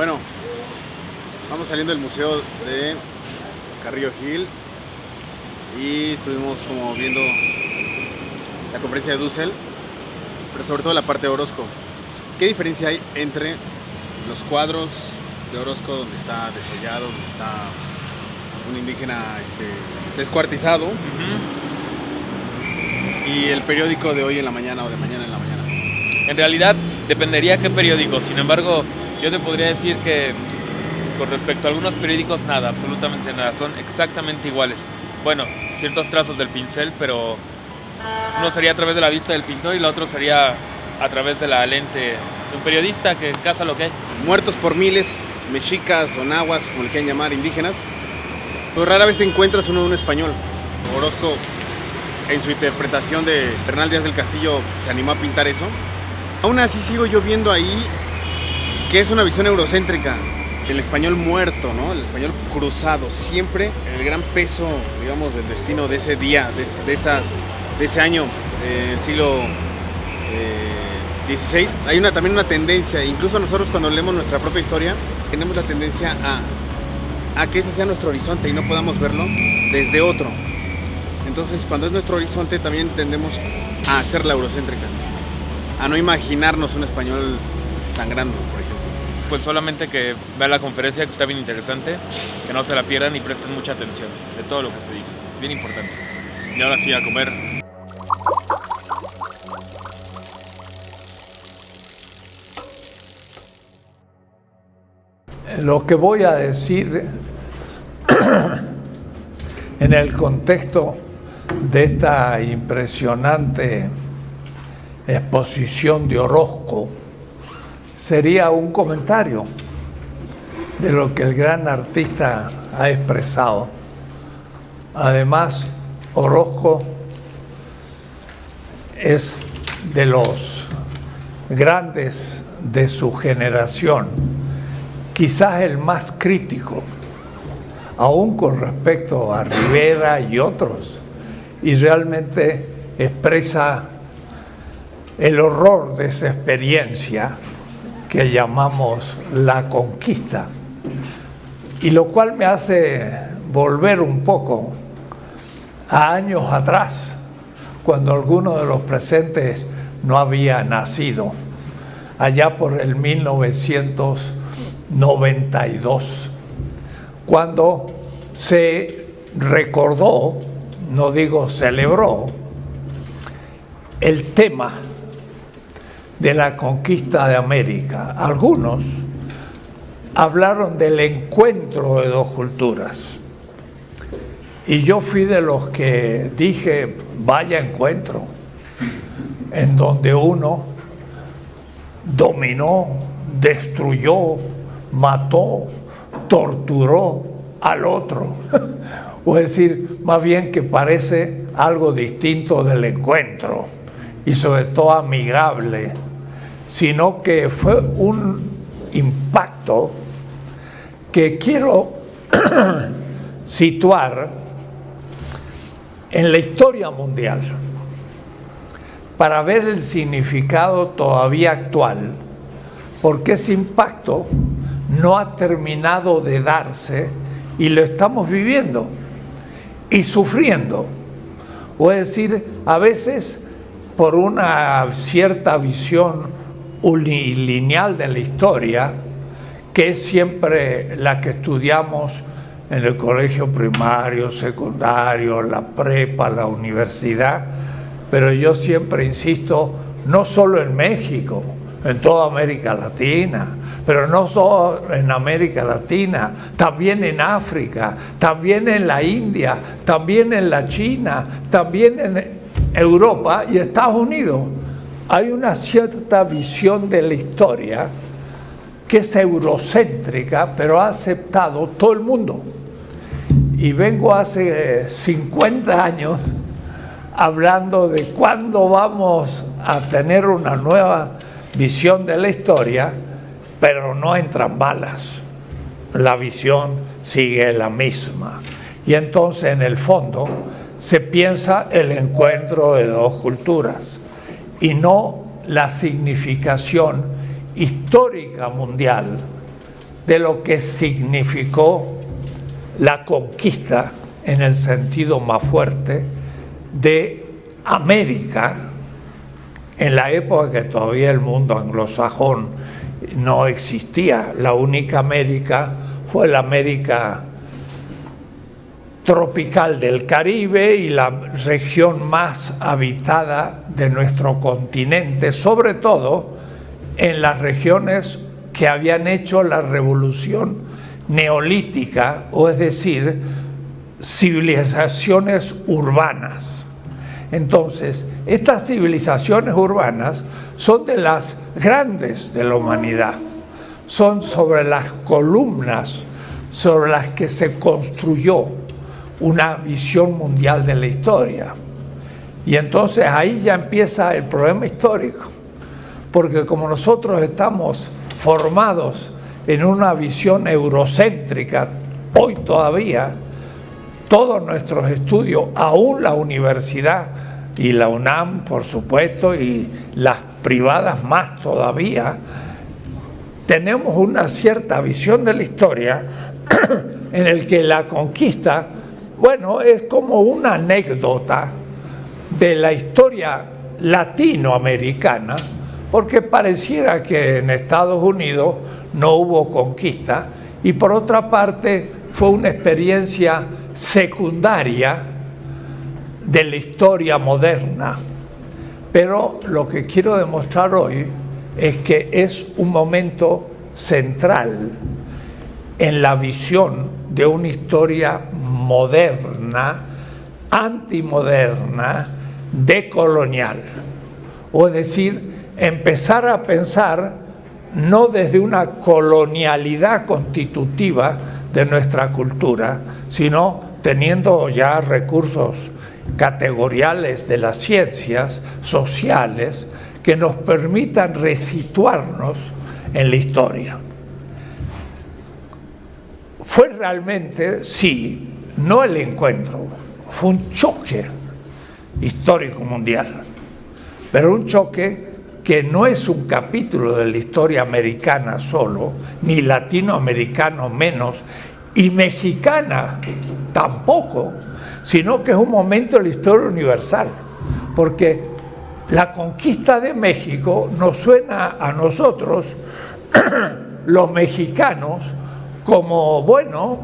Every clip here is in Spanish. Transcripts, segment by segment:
Bueno, vamos saliendo del museo de Carrillo Gil y estuvimos como viendo la conferencia de Dussel, pero sobre todo la parte de Orozco. ¿Qué diferencia hay entre los cuadros de Orozco donde está desollado, donde está un indígena este, descuartizado y el periódico de hoy en la mañana o de mañana en la mañana? En realidad dependería qué periódico, sin embargo yo te podría decir que con respecto a algunos periódicos nada, absolutamente nada, son exactamente iguales. Bueno, ciertos trazos del pincel, pero uno sería a través de la vista del pintor y el otro sería a través de la lente de un periodista que caza lo que hay. Muertos por miles, mexicas o nahuas, como le quieran llamar, indígenas, pues rara vez te encuentras uno de un español. Orozco, en su interpretación de Bernal Díaz del Castillo, se animó a pintar eso. Aún así sigo yo viendo ahí que es una visión eurocéntrica, el español muerto, ¿no? El español cruzado, siempre el gran peso, digamos, del destino de ese día, de, esas, de ese año, del siglo XVI. Eh, Hay una, también una tendencia, incluso nosotros cuando leemos nuestra propia historia, tenemos la tendencia a, que ese sea nuestro horizonte y no podamos verlo desde otro. Entonces, cuando es nuestro horizonte, también tendemos a hacer la eurocéntrica, a no imaginarnos un español sangrando, por ejemplo pues solamente que vean la conferencia que está bien interesante, que no se la pierdan y presten mucha atención de todo lo que se dice, bien importante. Y ahora sí, a comer. Lo que voy a decir en el contexto de esta impresionante exposición de Orozco, sería un comentario de lo que el gran artista ha expresado. Además, Orozco es de los grandes de su generación, quizás el más crítico, aún con respecto a Rivera y otros, y realmente expresa el horror de esa experiencia que llamamos la conquista, y lo cual me hace volver un poco a años atrás, cuando alguno de los presentes no había nacido, allá por el 1992, cuando se recordó, no digo celebró, el tema de la conquista de América. Algunos hablaron del encuentro de dos culturas. Y yo fui de los que dije, vaya encuentro, en donde uno dominó, destruyó, mató, torturó al otro. o es decir, más bien que parece algo distinto del encuentro y sobre todo amigable sino que fue un impacto que quiero situar en la historia mundial para ver el significado todavía actual, porque ese impacto no ha terminado de darse y lo estamos viviendo y sufriendo. O es decir, a veces por una cierta visión unilineal de la historia, que es siempre la que estudiamos en el colegio primario, secundario, la prepa, la universidad, pero yo siempre insisto, no solo en México, en toda América Latina, pero no solo en América Latina, también en África, también en la India, también en la China, también en Europa y Estados Unidos hay una cierta visión de la historia que es eurocéntrica, pero ha aceptado todo el mundo. Y vengo hace 50 años hablando de cuándo vamos a tener una nueva visión de la historia, pero no entran balas. La visión sigue la misma. Y entonces en el fondo se piensa el encuentro de dos culturas y no la significación histórica mundial de lo que significó la conquista en el sentido más fuerte de América en la época que todavía el mundo anglosajón no existía. La única América fue la América tropical del Caribe y la región más habitada de nuestro continente, sobre todo en las regiones que habían hecho la revolución neolítica, o es decir, civilizaciones urbanas. Entonces, estas civilizaciones urbanas son de las grandes de la humanidad, son sobre las columnas sobre las que se construyó una visión mundial de la historia. Y entonces ahí ya empieza el problema histórico, porque como nosotros estamos formados en una visión eurocéntrica, hoy todavía, todos nuestros estudios, aún la universidad y la UNAM, por supuesto, y las privadas más todavía, tenemos una cierta visión de la historia en el que la conquista bueno, es como una anécdota de la historia latinoamericana, porque pareciera que en Estados Unidos no hubo conquista y por otra parte fue una experiencia secundaria de la historia moderna. Pero lo que quiero demostrar hoy es que es un momento central en la visión de una historia moderna, antimoderna, decolonial. O es decir, empezar a pensar no desde una colonialidad constitutiva de nuestra cultura, sino teniendo ya recursos categoriales de las ciencias sociales que nos permitan resituarnos en la historia. Fue realmente, sí, no el encuentro, fue un choque histórico mundial, pero un choque que no es un capítulo de la historia americana solo, ni latinoamericano menos, y mexicana tampoco, sino que es un momento de la historia universal, porque la conquista de México nos suena a nosotros, los mexicanos, como, bueno,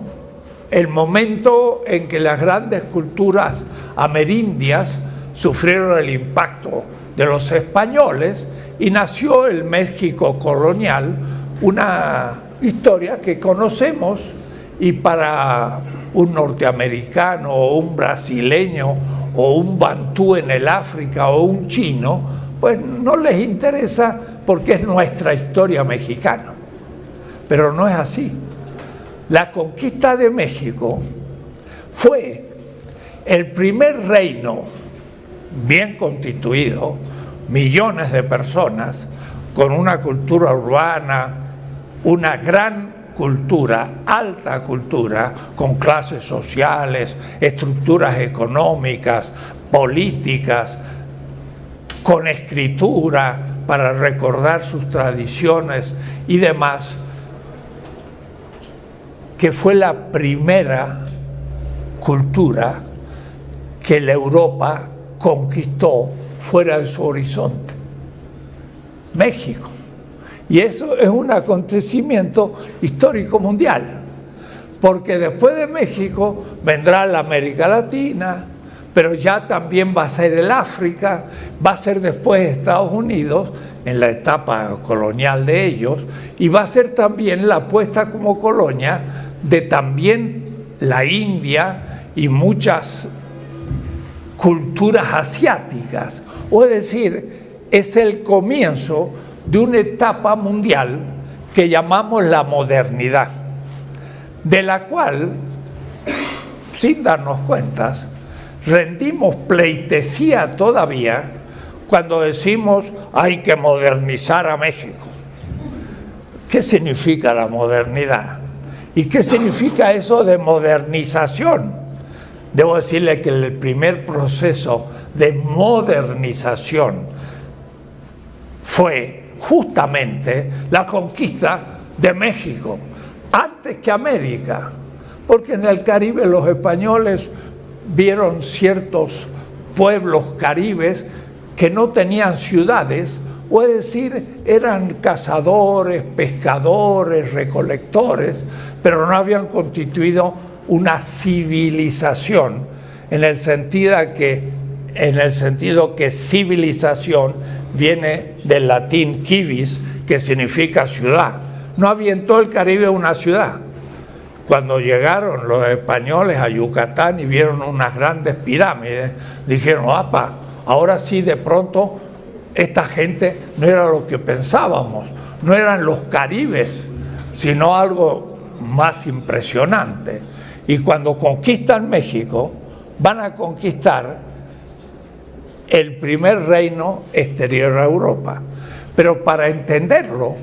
el momento en que las grandes culturas amerindias sufrieron el impacto de los españoles y nació el México colonial, una historia que conocemos y para un norteamericano o un brasileño o un bantú en el África o un chino, pues no les interesa porque es nuestra historia mexicana. Pero no es así. La conquista de México fue el primer reino bien constituido, millones de personas, con una cultura urbana, una gran cultura, alta cultura, con clases sociales, estructuras económicas, políticas, con escritura para recordar sus tradiciones y demás, que fue la primera cultura que la Europa conquistó fuera de su horizonte. México. Y eso es un acontecimiento histórico mundial, porque después de México vendrá la América Latina, pero ya también va a ser el África, va a ser después Estados Unidos, en la etapa colonial de ellos, y va a ser también la puesta como colonia de también la India y muchas culturas asiáticas. O es decir, es el comienzo de una etapa mundial que llamamos la modernidad, de la cual, sin darnos cuentas, rendimos pleitesía todavía cuando decimos hay que modernizar a México. ¿Qué significa la modernidad? ¿Y qué significa eso de modernización? Debo decirle que el primer proceso de modernización fue justamente la conquista de México, antes que América, porque en el Caribe los españoles vieron ciertos pueblos caribes que no tenían ciudades, o es decir, eran cazadores, pescadores, recolectores, pero no habían constituido una civilización en el sentido que, en el sentido que civilización viene del latín civis, que significa ciudad. No había en todo el Caribe una ciudad. Cuando llegaron los españoles a Yucatán y vieron unas grandes pirámides, dijeron, apa, ahora sí de pronto esta gente no era lo que pensábamos, no eran los caribes, sino algo más impresionante. Y cuando conquistan México, van a conquistar el primer reino exterior a Europa. Pero para entenderlo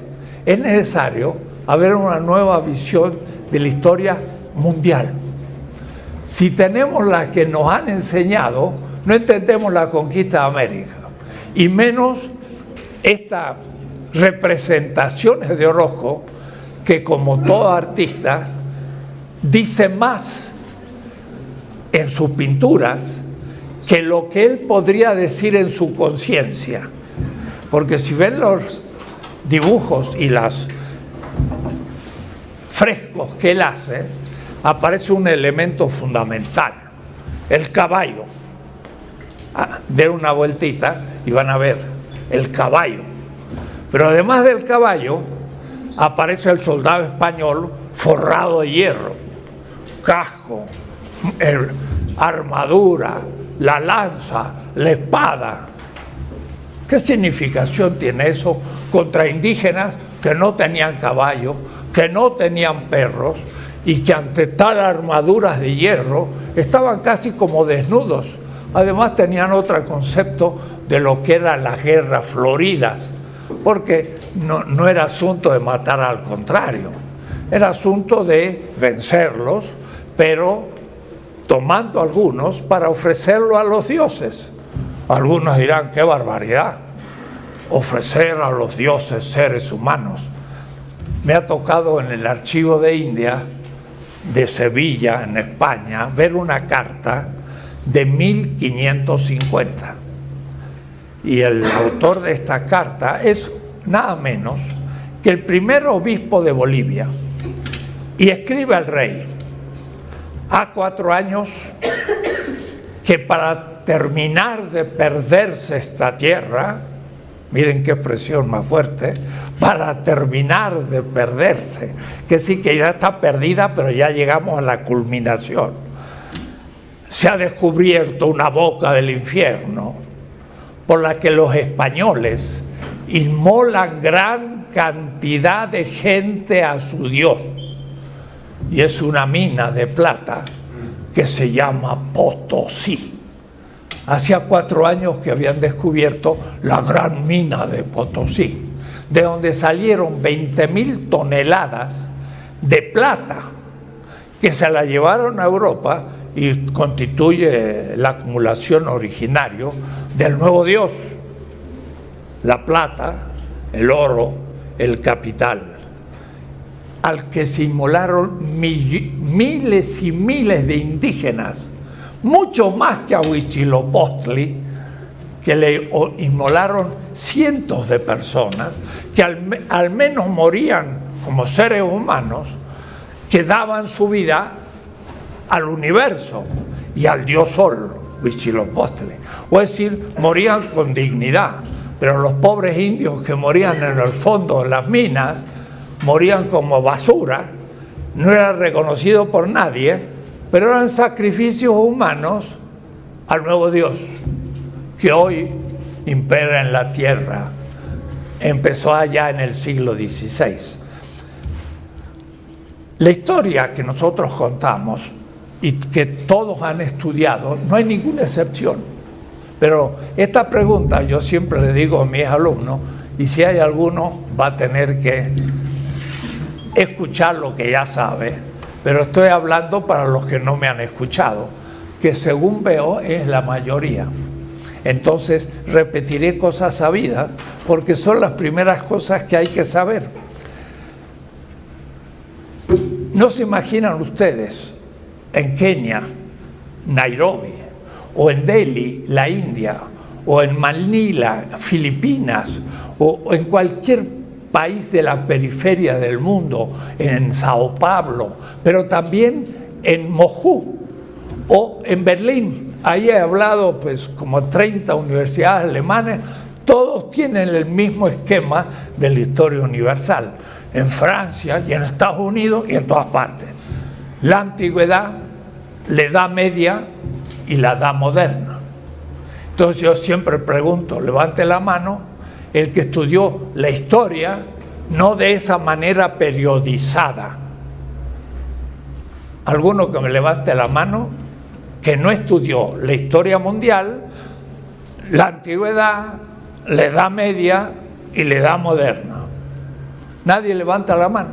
es necesario haber una nueva visión de la historia mundial. Si tenemos la que nos han enseñado, no entendemos la conquista de América, y menos estas representaciones de Orojo que como todo artista dice más en sus pinturas que lo que él podría decir en su conciencia. Porque si ven los dibujos y los frescos que él hace, aparece un elemento fundamental, el caballo. Ah, den una vueltita y van a ver el caballo. Pero además del caballo, aparece el soldado español forrado de hierro, casco, armadura, la lanza, la espada. ¿Qué significación tiene eso contra indígenas que no tenían caballo, que no tenían perros y que ante tal armaduras de hierro estaban casi como desnudos? Además tenían otro concepto de lo que eran las guerras floridas, porque no, no era asunto de matar al contrario, era asunto de vencerlos, pero tomando algunos para ofrecerlo a los dioses. Algunos dirán, qué barbaridad, ofrecer a los dioses seres humanos. Me ha tocado en el archivo de India, de Sevilla, en España, ver una carta de 1550. Y el autor de esta carta es nada menos que el primer obispo de Bolivia. Y escribe al rey, a cuatro años que para terminar de perderse esta tierra, miren qué expresión más fuerte, para terminar de perderse, que sí que ya está perdida, pero ya llegamos a la culminación. Se ha descubierto una boca del infierno por la que los españoles inmolan gran cantidad de gente a su Dios y es una mina de plata que se llama Potosí. Hacía cuatro años que habían descubierto la gran mina de Potosí, de donde salieron 20 mil toneladas de plata que se la llevaron a Europa y constituye la acumulación originario del nuevo Dios, la plata, el oro, el capital. Al que se inmolaron miles y miles de indígenas, mucho más que a Huichilopostli, que le inmolaron cientos de personas, que al, menos morían como seres humanos, que daban su vida al universo y al dios sol, O es decir, morían con dignidad, pero los pobres indios que morían en el fondo de las minas, morían como basura, no eran reconocidos por nadie, pero eran sacrificios humanos al nuevo Dios, que hoy impera en la tierra. Empezó allá en el siglo XVI. La historia que nosotros contamos y que todos han estudiado, no hay ninguna excepción. Pero esta pregunta yo siempre le digo a mis alumnos, y si hay alguno va a tener que escuchar lo que ya sabe, pero estoy hablando para los que no me han escuchado, que según veo es la mayoría. Entonces repetiré cosas sabidas porque son las primeras cosas que hay que saber. No se imaginan ustedes en Kenia, Nairobi, o en Delhi, la India, o en Manila, Filipinas, o en cualquier país de la periferia del mundo, en Sao Paulo, pero también en Moscú o en Berlín. Ahí he hablado pues como 30 universidades alemanas, todos tienen el mismo esquema de la historia universal, en Francia y en Estados Unidos y en todas partes. La antigüedad, la edad media y la edad moderna. Entonces yo siempre pregunto, levante la mano, el que estudió la historia, no de esa manera periodizada. Alguno que me levante la mano, que no estudió la historia mundial, la antigüedad, la edad media y la edad moderna. Nadie levanta la mano.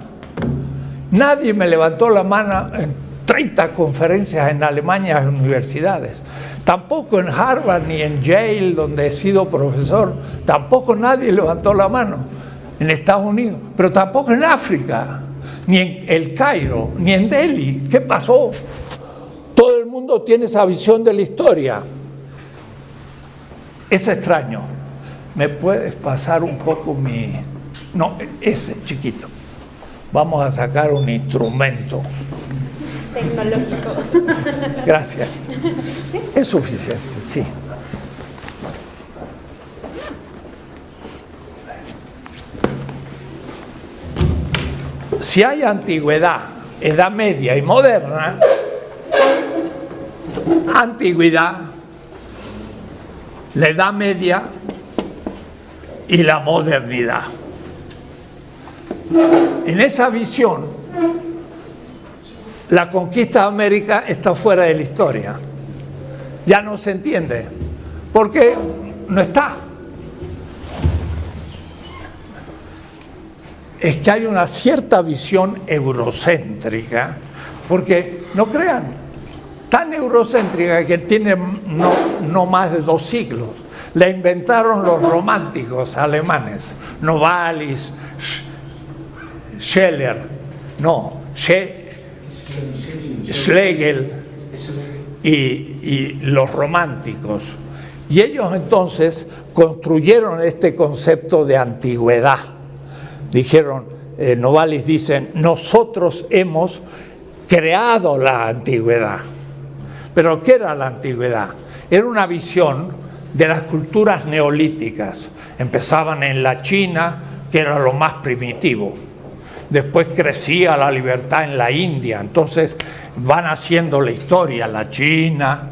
Nadie me levantó la mano en 30 conferencias en Alemania en universidades. Tampoco en Harvard ni en Yale, donde he sido profesor, tampoco nadie levantó la mano en Estados Unidos, pero tampoco en África, ni en el Cairo, ni en Delhi. ¿Qué pasó? Todo el mundo tiene esa visión de la historia. Es extraño. ¿Me puedes pasar un poco mi... No, ese chiquito. Vamos a sacar un instrumento. Tecnológico. Gracias. Es suficiente, sí. Si hay antigüedad, edad media y moderna, antigüedad, la edad media y la modernidad. En esa visión, la conquista de América está fuera de la historia. Ya no se entiende, porque no está. Es que hay una cierta visión eurocéntrica, porque no crean, tan eurocéntrica que tiene no, no más de dos siglos. La inventaron los románticos alemanes, Novalis, Scheller, no, Schlegel y, los románticos. Y ellos entonces construyeron este concepto de antigüedad. Dijeron, eh, Novalis dicen, nosotros hemos creado la antigüedad. Pero ¿qué era la antigüedad? Era una visión de las culturas neolíticas. Empezaban en la China, que era lo más primitivo. Después crecía la libertad en la India. Entonces van haciendo la historia. La China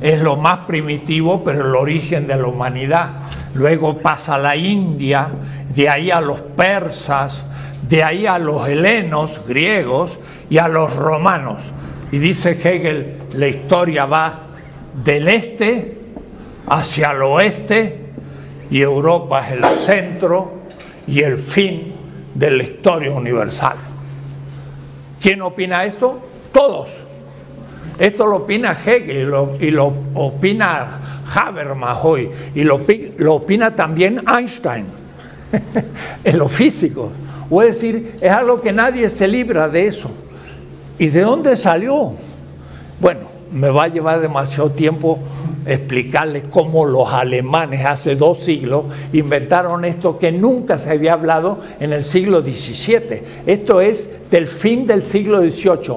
es lo más primitivo, pero el origen de la humanidad. Luego pasa la India, de ahí a los persas, de ahí a los helenos, griegos, y a los romanos. Y dice Hegel, la historia va del este hacia el oeste y Europa es el centro y el fin de la historia universal. ¿Quién opina esto? Todos. Esto lo opina Hegel y lo, opina Habermas hoy y lo, lo opina también Einstein en lo físico. O es decir, es algo que nadie se libra de eso. ¿Y de dónde salió? Bueno, me va a llevar demasiado tiempo explicarles cómo los alemanes hace dos siglos inventaron esto que nunca se había hablado en el siglo XVII. Esto es del fin del siglo XVIII,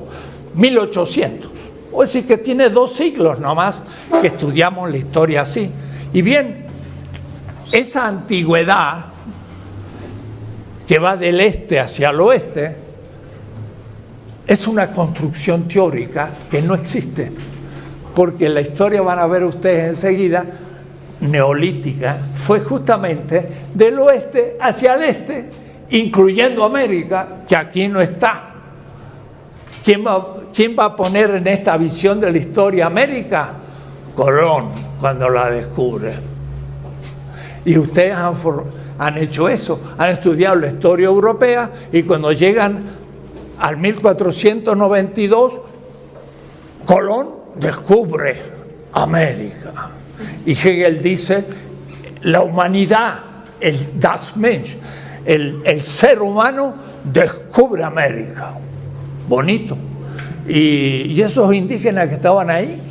1800. O decir que tiene dos siglos nomás que estudiamos la historia así. Y bien, esa antigüedad que va del este hacia el oeste es una construcción teórica que no existe porque la historia van a ver ustedes enseguida, neolítica, fue justamente del oeste hacia el este, incluyendo América, que aquí no está. ¿Quién va, ¿Quién va a poner en esta visión de la historia América? Colón, cuando la descubre. Y ustedes han, han hecho eso, han estudiado la historia europea y cuando llegan al 1492, Colón descubre América. Y Hegel dice, la humanidad, el Das Mensch, el, el ser humano descubre América. bonito. Y, y esos indígenas que estaban ahí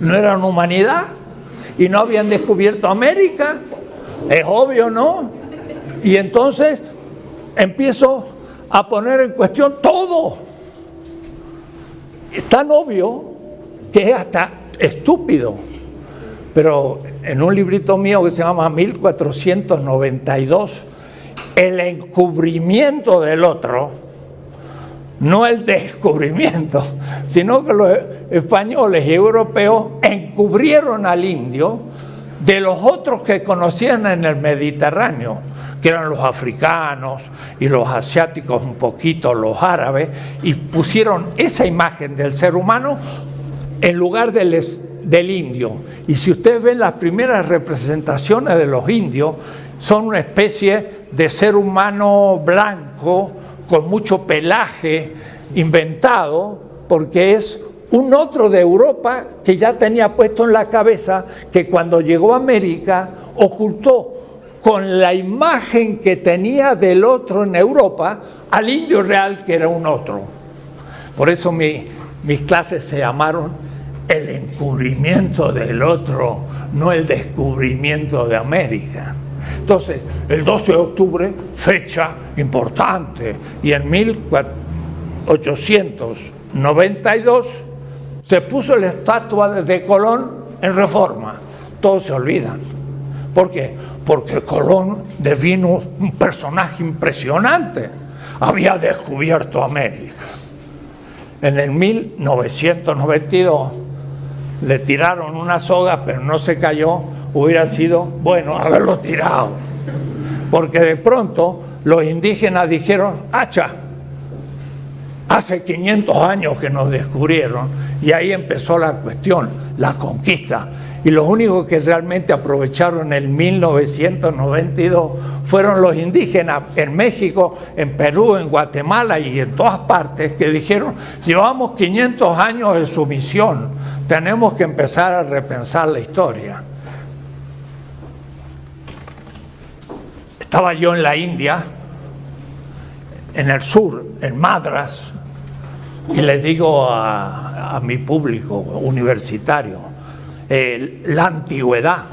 no eran humanidad y no habían descubierto América. Es obvio, ¿no? Y entonces empiezo a poner en cuestión todo. Es tan obvio que es hasta estúpido. Pero en un librito mío que se llama 1492, el encubrimiento del otro, no el descubrimiento, sino que los españoles y europeos encubrieron al indio de los otros que conocían en el Mediterráneo, que eran los africanos y los asiáticos un poquito, los árabes, y pusieron esa imagen del ser humano en lugar del, indio. Y si ustedes ven las primeras representaciones de los indios, son una especie de ser humano blanco, con mucho pelaje, inventado, porque es un otro de Europa que ya tenía puesto en la cabeza que cuando llegó a América ocultó con la imagen que tenía del otro en Europa al indio real que era un otro. Por eso mi, mis clases se llamaron el encubrimiento del otro, no el descubrimiento de América. Entonces, el 12 de octubre, fecha importante, y en 1892 se puso la estatua de Colón en reforma. Todos se olvidan. ¿Por qué? Porque Colón devino un personaje impresionante. Había descubierto América. En el 1992 le tiraron una soga, pero no se cayó. Hubiera sido bueno haberlo tirado. Porque de pronto los indígenas dijeron, hacha, hace 500 años que nos descubrieron y ahí empezó la cuestión, la conquista. Y los únicos que realmente aprovecharon el 1992 fueron los indígenas en México, en Perú, en Guatemala y en todas partes que dijeron, llevamos 500 años de sumisión, tenemos que empezar a repensar la historia. Estaba yo en la India, en el sur, en Madras, y les digo a, mi público universitario, eh, la antigüedad.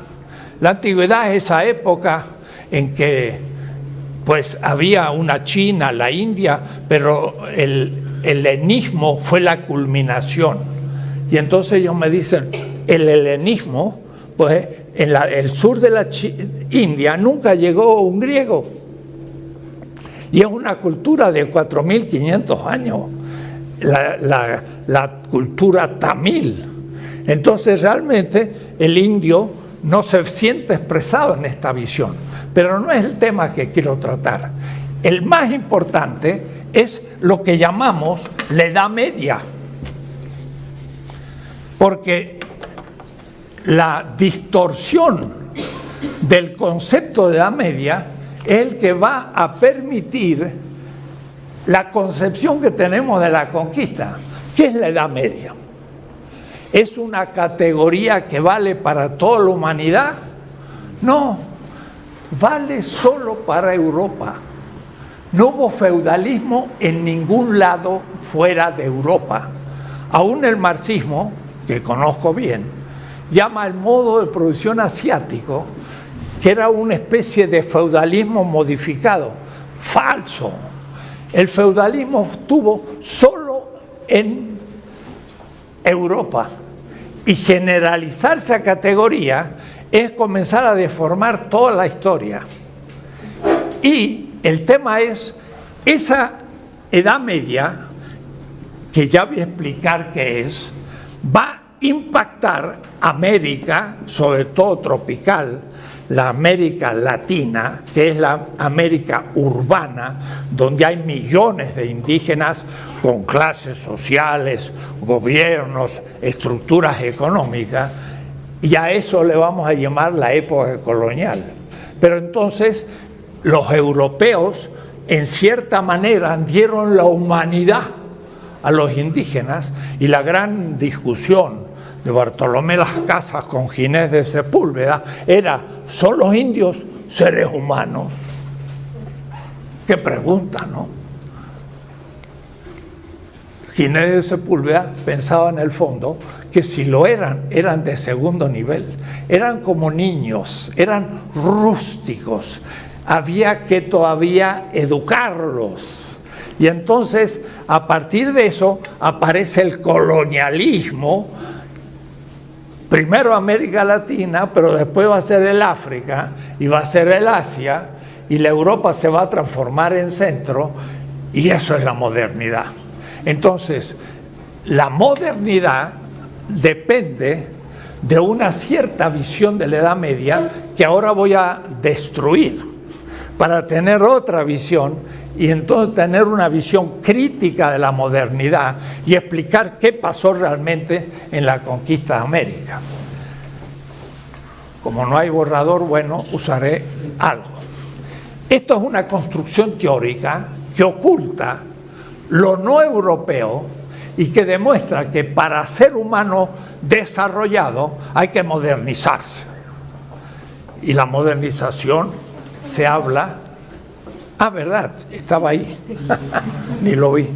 La antigüedad es esa época en que pues había una China, la India, pero el helenismo fue la culminación. Y entonces ellos me dicen, el helenismo, pues en la, el sur de la India nunca llegó un griego. Y es una cultura de 4.500 años, la, la, la cultura tamil. Entonces realmente el indio no se siente expresado en esta visión, pero no es el tema que quiero tratar. El más importante es lo que llamamos la Edad Media, porque la distorsión del concepto de Edad Media es el que va a permitir la concepción que tenemos de la conquista. ¿Qué es la Edad Media? ¿Es una categoría que vale para toda la humanidad? No, vale solo para Europa. No hubo feudalismo en ningún lado fuera de Europa. Aún el marxismo, que conozco bien, llama el modo de producción asiático, que era una especie de feudalismo modificado. Falso. El feudalismo estuvo solo en Europa. Y generalizar esa categoría es comenzar a deformar toda la historia. Y el tema es, esa edad media, que ya voy a explicar qué es, va impactar América, sobre todo tropical, la América Latina, que es la América urbana, donde hay millones de indígenas con clases sociales, gobiernos, estructuras económicas, y a eso le vamos a llamar la época colonial. Pero entonces los europeos, en cierta manera, dieron la humanidad a los indígenas y la gran discusión de Bartolomé Las Casas con Ginés de Sepúlveda era, ¿son los indios seres humanos? Qué pregunta, ¿no? Ginés de Sepúlveda pensaba en el fondo que si lo eran, eran de segundo nivel, eran como niños, eran rústicos, había que todavía educarlos. Y entonces, a partir de eso, aparece el colonialismo, primero América Latina, pero después va a ser el África y va a ser el Asia, y la Europa se va a transformar en centro, y eso es la modernidad. Entonces, la modernidad depende de una cierta visión de la Edad Media que ahora voy a destruir para tener otra visión y entonces tener una visión crítica de la modernidad y explicar qué pasó realmente en la conquista de América. Como no hay borrador, bueno, usaré algo. Esto es una construcción teórica que oculta lo no europeo y que demuestra que para ser humano desarrollado hay que modernizarse. Y la modernización se habla, ah, verdad, estaba ahí, ni lo vi.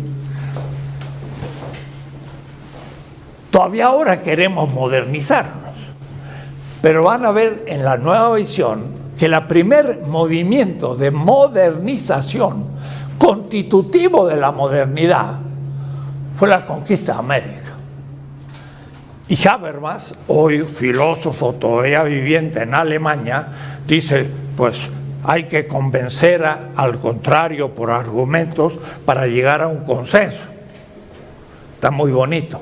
Todavía ahora queremos modernizarnos, pero van a ver en la nueva visión que el primer movimiento de modernización constitutivo de la modernidad fue la conquista de América. Y Habermas, hoy filósofo todavía viviente en Alemania, dice, pues hay que convencer al contrario por argumentos para llegar a un consenso. Está muy bonito.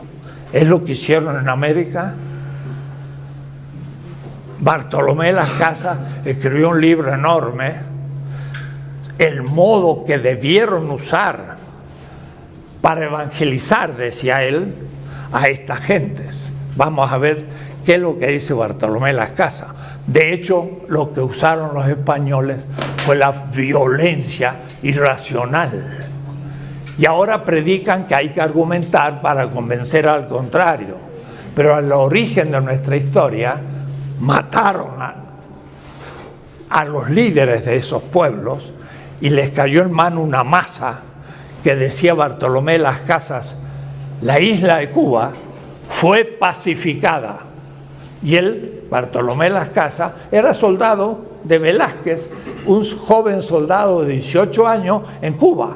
Es lo que hicieron en América. Bartolomé Las Casas escribió un libro enorme, el modo que debieron usar para evangelizar, decía él, a estas gentes. Vamos a ver qué es lo que dice Bartolomé Las Casas. De hecho, lo que usaron los españoles fue la violencia irracional. Y ahora predican que hay que argumentar para convencer al contrario. Pero al origen de nuestra historia, mataron a, los líderes de esos pueblos y les cayó en mano una masa que decía Bartolomé Las Casas, la isla de Cuba fue pacificada. Y él, Bartolomé Las Casas, era soldado de Velázquez, un joven soldado de 18 años en Cuba.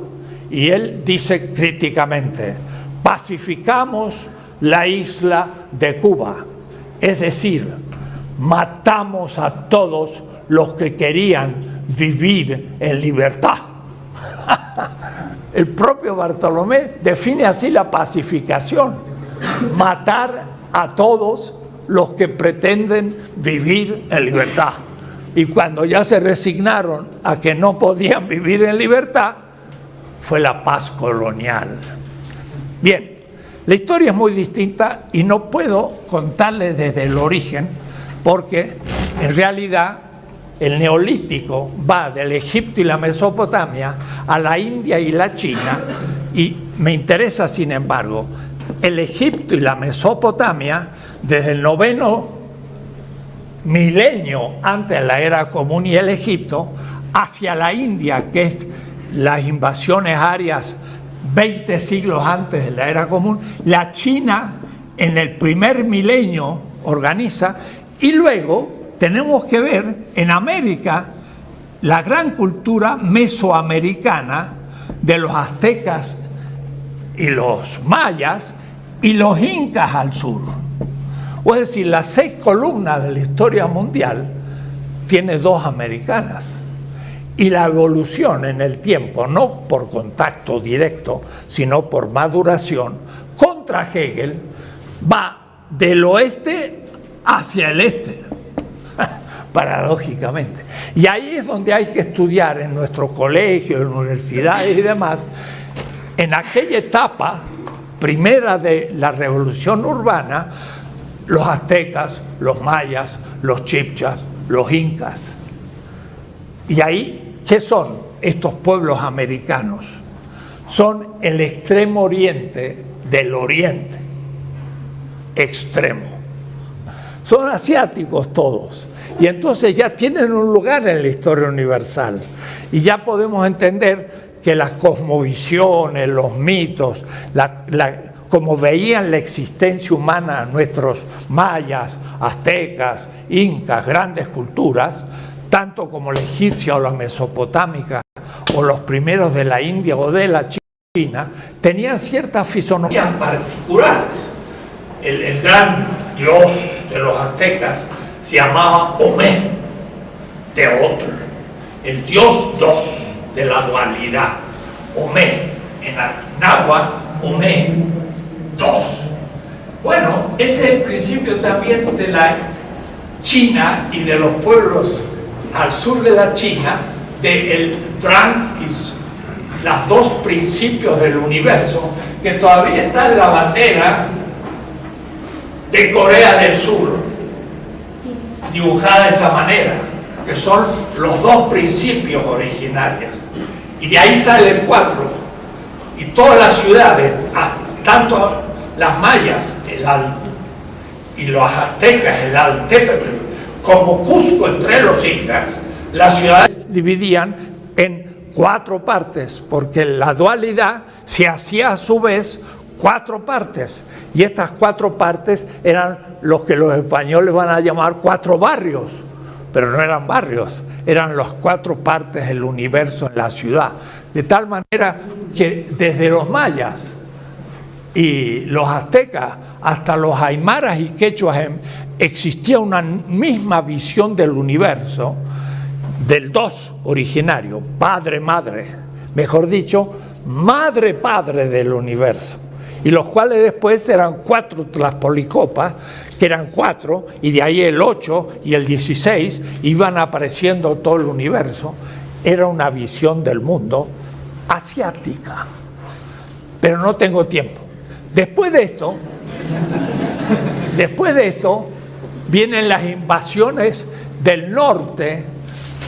Y él dice críticamente, pacificamos la isla de Cuba. Es decir, matamos a todos los que querían vivir en libertad. El propio Bartolomé define así la pacificación, matar a todos los que pretenden vivir en libertad. Y cuando ya se resignaron a que no podían vivir en libertad, fue la paz colonial. Bien, la historia es muy distinta y no puedo contarle desde el origen porque en realidad el neolítico va del Egipto y la Mesopotamia a la India y la China y me interesa sin embargo el Egipto y la Mesopotamia desde el noveno milenio antes de la era común y el Egipto hacia la India que es las invasiones arias 20 siglos antes de la era común, la China en el primer milenio organiza y luego tenemos que ver en América la gran cultura mesoamericana de los aztecas y los mayas y los incas al sur. Es decir, las seis columnas de la historia mundial tiene dos americanas. Y la evolución en el tiempo, no por contacto directo, sino por maduración, contra Hegel, va del oeste hacia el este paradójicamente. Y ahí es donde hay que estudiar en nuestros colegios, en universidades y demás, en aquella etapa primera de la revolución urbana, los aztecas, los mayas, los chipchas, los incas. Y ahí, ¿qué son estos pueblos americanos? Son el extremo oriente del oriente, extremo. Son asiáticos todos y entonces ya tienen un lugar en la historia universal. Y ya podemos entender que las cosmovisiones, los mitos, como veían la existencia humana nuestros mayas, aztecas, incas, grandes culturas, tanto como la egipcia o la mesopotámica o los primeros de la India o de la China, tenían ciertas fisonomías particulares. El, gran dios de los aztecas se llamaba Omé, Teotl, el dios dos de la dualidad, Omé, en náhuatl, Omé, dos. Bueno, ese es el principio también de la China y de los pueblos al sur de la China, del Drang y los dos principios del universo, que todavía está en la bandera de Corea del Sur, dibujada de esa manera, que son los dos principios originarios. Y de ahí salen cuatro. Y todas las ciudades, ah, tanto las mayas el y los aztecas, el Altépetl, como Cusco entre los incas, las ciudades dividían en cuatro partes, porque la dualidad se hacía a su vez cuatro partes. Y estas cuatro partes eran los que los españoles van a llamar cuatro barrios, pero no eran barrios, eran las cuatro partes del universo en la ciudad. De tal manera que desde los mayas y los aztecas hasta los aymaras y quechuas existía una misma visión del universo, del dos originario, padre-madre, mejor dicho, madre-padre del universo, y los cuales después eran cuatro tlaspolicopas, que eran cuatro, y de ahí el ocho y el dieciséis iban apareciendo todo el universo, era una visión del mundo asiática. Pero no tengo tiempo. Después de esto, después de esto, vienen las invasiones del norte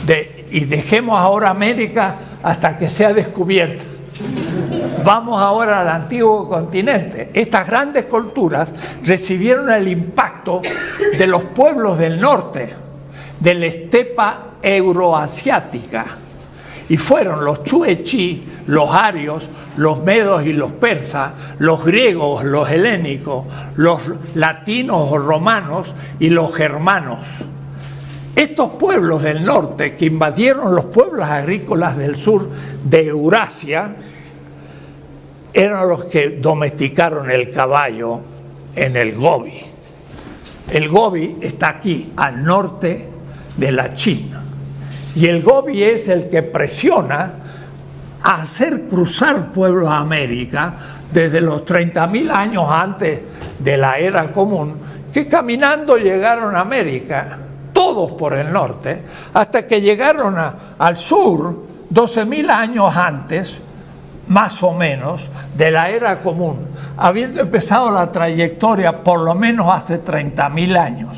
de, y dejemos ahora América hasta que sea descubierta. Vamos ahora al antiguo continente. Estas grandes culturas recibieron el impacto de los pueblos del norte, de la estepa euroasiática. Y fueron los chuechi, los arios, los medos y los persas, los griegos, los helénicos, los latinos o romanos y los germanos. Estos pueblos del norte que invadieron los pueblos agrícolas del sur de Eurasia eran los que domesticaron el caballo en el Gobi. El Gobi está aquí, al norte de la China. Y el Gobi es el que presiona a hacer cruzar pueblos a América desde los 30.000 años antes de la era común, que caminando llegaron a América, todos por el norte, hasta que llegaron al sur 12.000 años antes, más o menos, de la era común, habiendo empezado la trayectoria por lo menos hace 30.000 años.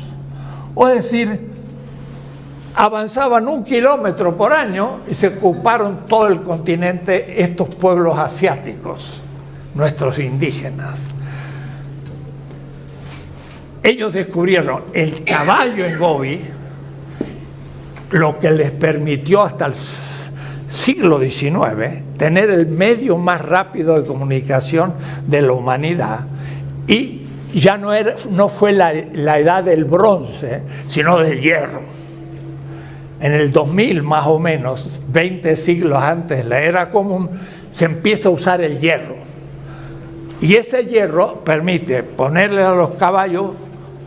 O decir, avanzaban un kilómetro por año y se ocuparon todo el continente estos pueblos asiáticos, nuestros indígenas. Ellos descubrieron el caballo en Gobi, lo que les permitió hasta el siglo XIX tener el medio más rápido de comunicación de la humanidad y ya no, era, no fue la, la edad del bronce, sino del hierro en el 2000 más o menos, 20 siglos antes de la era común, se empieza a usar el hierro. Y ese hierro permite ponerle a los caballos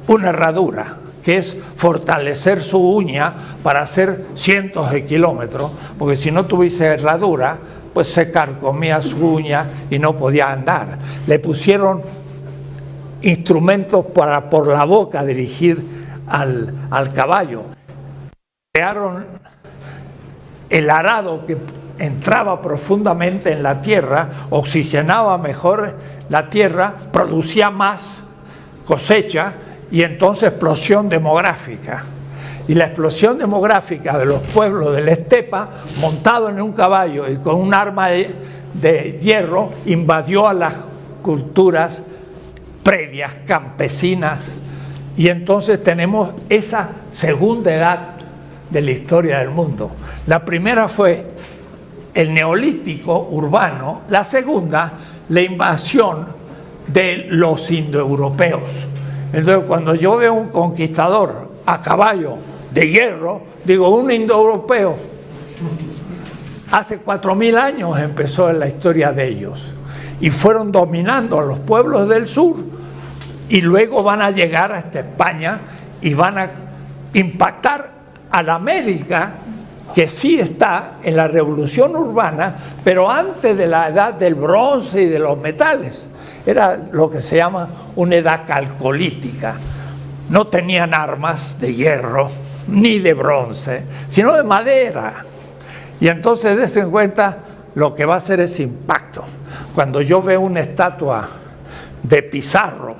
una herradura, que es fortalecer su uña para hacer cientos de kilómetros, porque si no tuviese herradura, pues se carcomía su uña y no podía andar. Le pusieron instrumentos para por la boca dirigir al, al caballo crearon el arado que entraba profundamente en la tierra, oxigenaba mejor la tierra, producía más cosecha y entonces explosión demográfica. Y la explosión demográfica de los pueblos de la estepa, montado en un caballo y con un arma de, de hierro, invadió a las culturas previas, campesinas, y entonces tenemos esa segunda edad de la historia del mundo. La primera fue el neolítico urbano, la segunda, la invasión de los indoeuropeos. Entonces, cuando yo veo un conquistador a caballo de hierro, digo, un indoeuropeo. Hace cuatro mil años empezó la historia de ellos y fueron dominando a los pueblos del sur y luego van a llegar hasta España y van a impactar a la América que sí está en la revolución urbana, pero antes de la edad del bronce y de los metales. Era lo que se llama una edad calcolítica. No tenían armas de hierro ni de bronce, sino de madera. Y entonces des en cuenta lo que va a hacer ese impacto. Cuando yo veo una estatua de Pizarro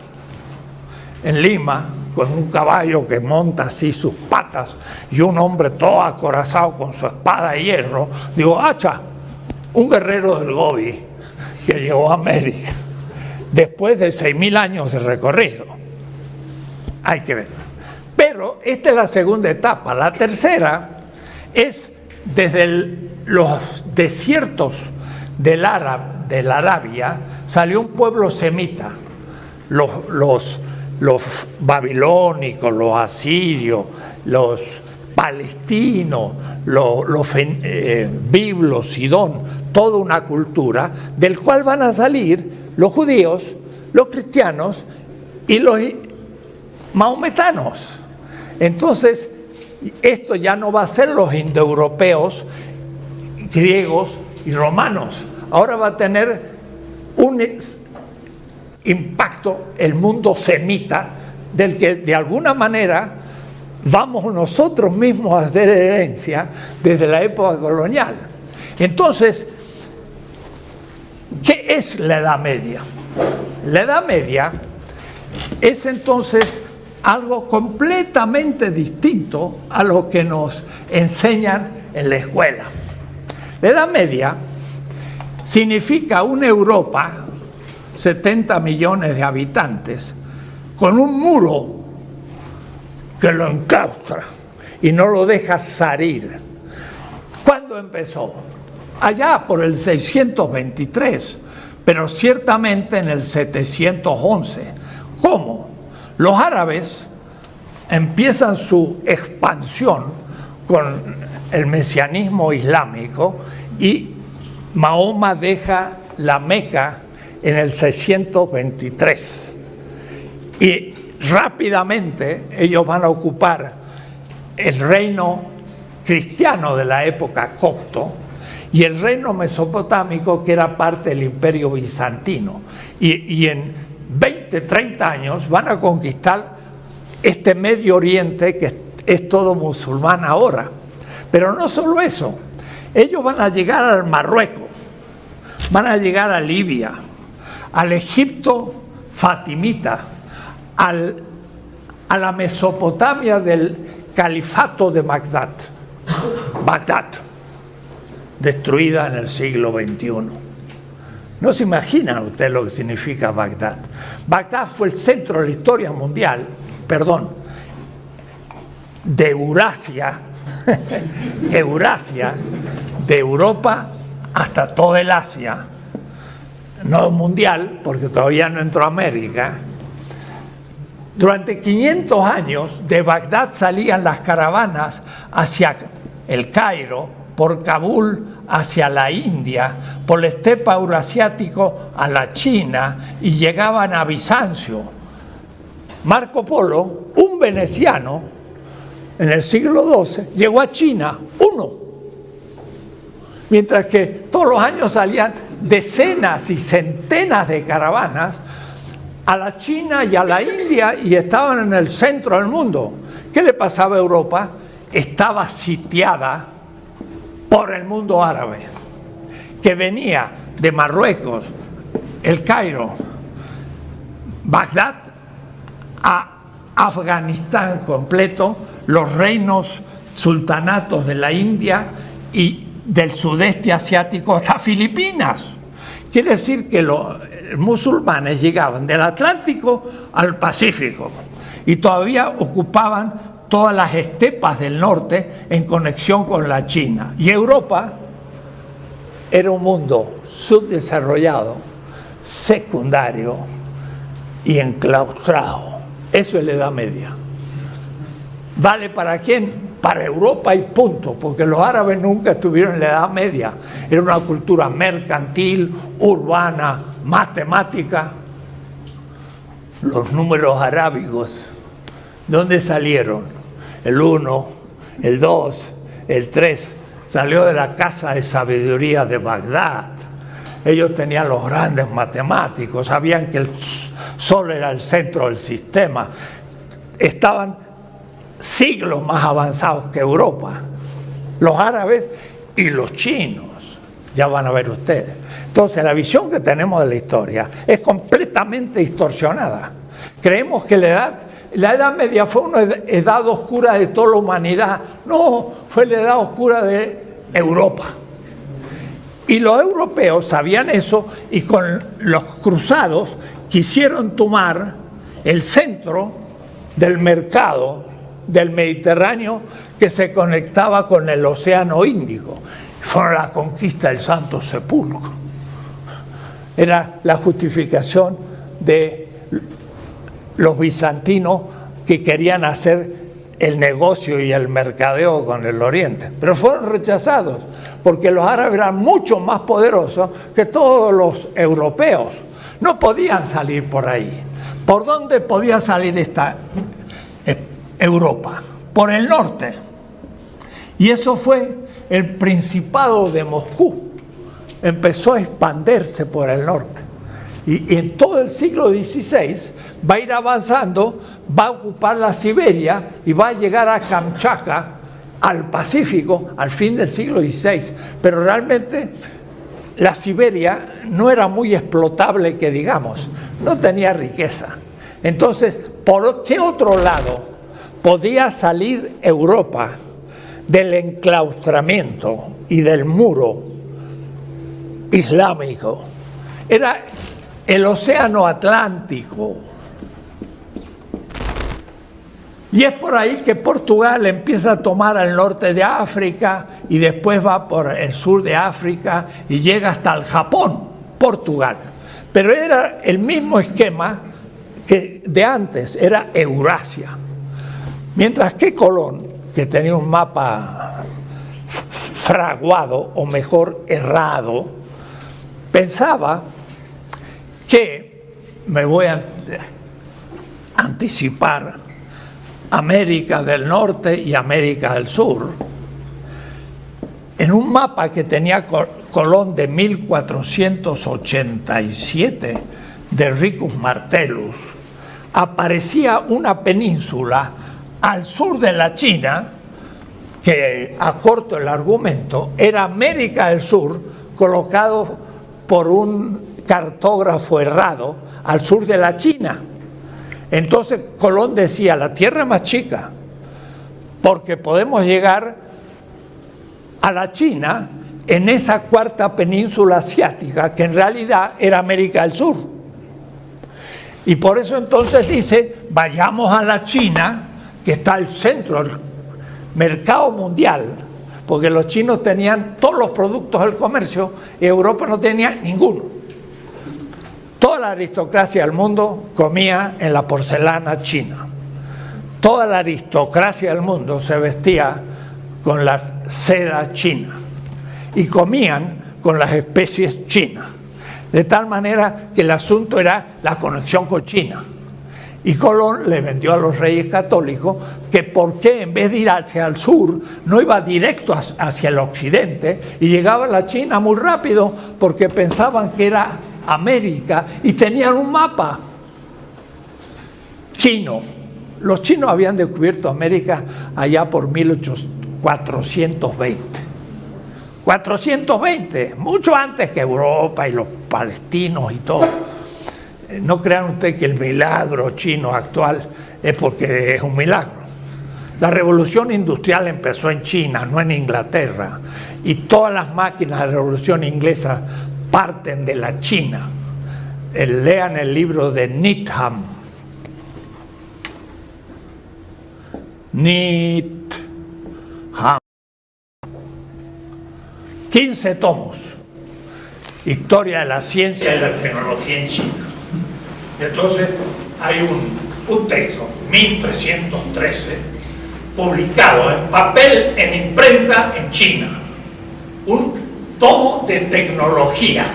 en Lima, con un caballo que monta así sus patas y un hombre todo acorazado con su espada de hierro, digo, hacha, un guerrero del Gobi que llegó a América después de 6.000 años de recorrido. Hay que ver. Pero esta es la segunda etapa. La tercera es desde los desiertos del de la Arabia, salió un pueblo semita, los, los, los babilónicos, los asirios, los palestinos, los, los eh, biblos, sidón, toda una cultura del cual van a salir los judíos, los cristianos y los maometanos. Entonces, esto ya no va a ser los indoeuropeos, griegos y romanos. Ahora va a tener un impacto el mundo semita del que de alguna manera vamos nosotros mismos a hacer herencia desde la época colonial. Entonces, ¿qué es la Edad Media? La Edad Media es entonces algo completamente distinto a lo que nos enseñan en la escuela. La Edad Media significa una Europa, 70 millones de habitantes, con un muro que lo enclaustra y no lo deja salir. ¿Cuándo empezó? Allá por el 623, pero ciertamente en el 711. ¿Cómo? Los árabes empiezan su expansión con el mesianismo islámico y Mahoma deja la Meca en el 623. Y rápidamente ellos van a ocupar el reino cristiano de la época copto y el reino mesopotámico que era parte del imperio bizantino. Y, y en 20, 30 años van a conquistar este Medio Oriente que es todo musulmán ahora. Pero no solo eso, ellos van a llegar al Marruecos, van a llegar a Libia, al Egipto fatimita, al, a la Mesopotamia del califato de Bagdad, Bagdad, destruida en el siglo XXI. No se imaginan ustedes lo que significa Bagdad. Bagdad fue el centro de la historia mundial, perdón, de Eurasia, Eurasia, de Europa hasta todo el Asia, no mundial, porque todavía no entró a América. Durante 500 años de Bagdad salían las caravanas hacia el Cairo, por Kabul hacia la India, por el estepa eurasiático a la China y llegaban a Bizancio. Marco Polo, un veneciano, en el siglo XII, llegó a China, uno. Mientras que todos los años salían decenas y centenas de caravanas a la China y a la India y estaban en el centro del mundo. ¿Qué le pasaba a Europa? Estaba sitiada por el mundo árabe, que venía de Marruecos, el Cairo, Bagdad, a Afganistán completo, los reinos sultanatos de la India y del sudeste asiático hasta Filipinas. Quiere decir que los musulmanes llegaban del Atlántico al Pacífico y todavía ocupaban todas las estepas del norte en conexión con la China. Y Europa era un mundo subdesarrollado, secundario y enclaustrado. Eso es la Edad Media. ¿Vale para quién? Para Europa y punto, porque los árabes nunca estuvieron en la Edad Media. Era una cultura mercantil, urbana, matemática. Los números arábigos, ¿de dónde salieron? El 1, el 2, el 3, salió de la casa de sabiduría de Bagdad. Ellos tenían los grandes matemáticos, sabían que el sol era el centro del sistema. Estaban siglos más avanzados que Europa, los árabes y los chinos, ya van a ver ustedes. Entonces la visión que tenemos de la historia es completamente distorsionada. Creemos que la edad, la edad media fue una edad oscura de toda la humanidad. No, fue la edad oscura de Europa. Y los europeos sabían eso y con los cruzados quisieron tomar el centro del mercado del Mediterráneo que se conectaba con el Océano Índico. Fue la conquista del Santo Sepulcro. Era la justificación de los bizantinos que querían hacer el negocio y el mercadeo con el Oriente. Pero fueron rechazados porque los árabes eran mucho más poderosos que todos los europeos. No podían salir por ahí. ¿Por dónde podía salir esta Europa, por el norte. Y eso fue el Principado de Moscú. Empezó a expandirse por el norte. Y, en todo el siglo XVI va a ir avanzando, va a ocupar la Siberia y va a llegar a Kamchatka, al Pacífico, al fin del siglo XVI. Pero realmente la Siberia no era muy explotable, que digamos, no tenía riqueza. Entonces, ¿por qué otro lado podía salir Europa del enclaustramiento y del muro islámico. Era el océano Atlántico. Y es por ahí que Portugal empieza a tomar al norte de África y después va por el sur de África y llega hasta el Japón, Portugal. Pero era el mismo esquema que de antes, era Eurasia. Mientras que Colón, que tenía un mapa fraguado, o mejor, errado, pensaba que, me voy a anticipar, América del Norte y América del Sur, en un mapa que tenía Colón de 1487 de Ricus Martellus, aparecía una península al sur de la China, que acorto el argumento, era América del Sur, colocado por un cartógrafo errado al sur de la China. Entonces Colón decía, la tierra más chica, porque podemos llegar a la China en esa cuarta península asiática, que en realidad era América del Sur. Y por eso entonces dice, vayamos a la China, que está al centro del mercado mundial, porque los chinos tenían todos los productos del comercio y Europa no tenía ninguno. Toda la aristocracia del mundo comía en la porcelana china. Toda la aristocracia del mundo se vestía con la seda china y comían con las especies chinas. De tal manera que el asunto era la conexión con China. Y Colón le vendió a los reyes católicos que por qué en vez de ir hacia el sur, no iba directo hacia el occidente y llegaba a la China muy rápido porque pensaban que era América y tenían un mapa chino. Los chinos habían descubierto América allá por 1420. 420, mucho antes que Europa y los palestinos y todo. No crean ustedes que el milagro chino actual es porque es un milagro. La revolución industrial empezó en China, no en Inglaterra, y todas las máquinas de la revolución inglesa parten de la China. Eh, lean el libro de Needham. Needham. 15 tomos. historia de la ciencia y la tecnología en China. Entonces hay un, texto, 1313, publicado en papel, en imprenta en China. Un tomo de tecnología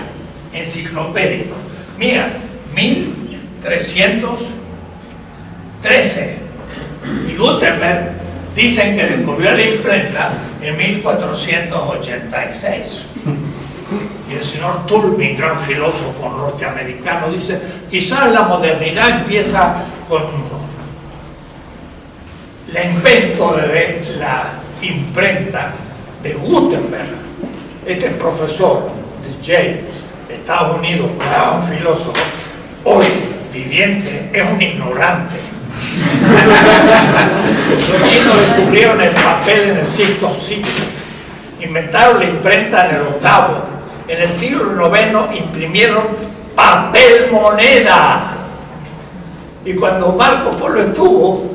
enciclopédico. Mira, 1313. Y Gutenberg dicen que descubrió la imprenta en 1486. Y el señor Tulmin, gran filósofo norteamericano, dice, quizás la modernidad empieza con el invento de la imprenta de Gutenberg. Este profesor de Yale, Estados Unidos, un filósofo, hoy viviente, es un ignorante. Los chinos descubrieron el papel en el siglo, inventaron la imprenta en el octavo, en el siglo IX imprimieron papel moneda. Y cuando Marco Polo estuvo,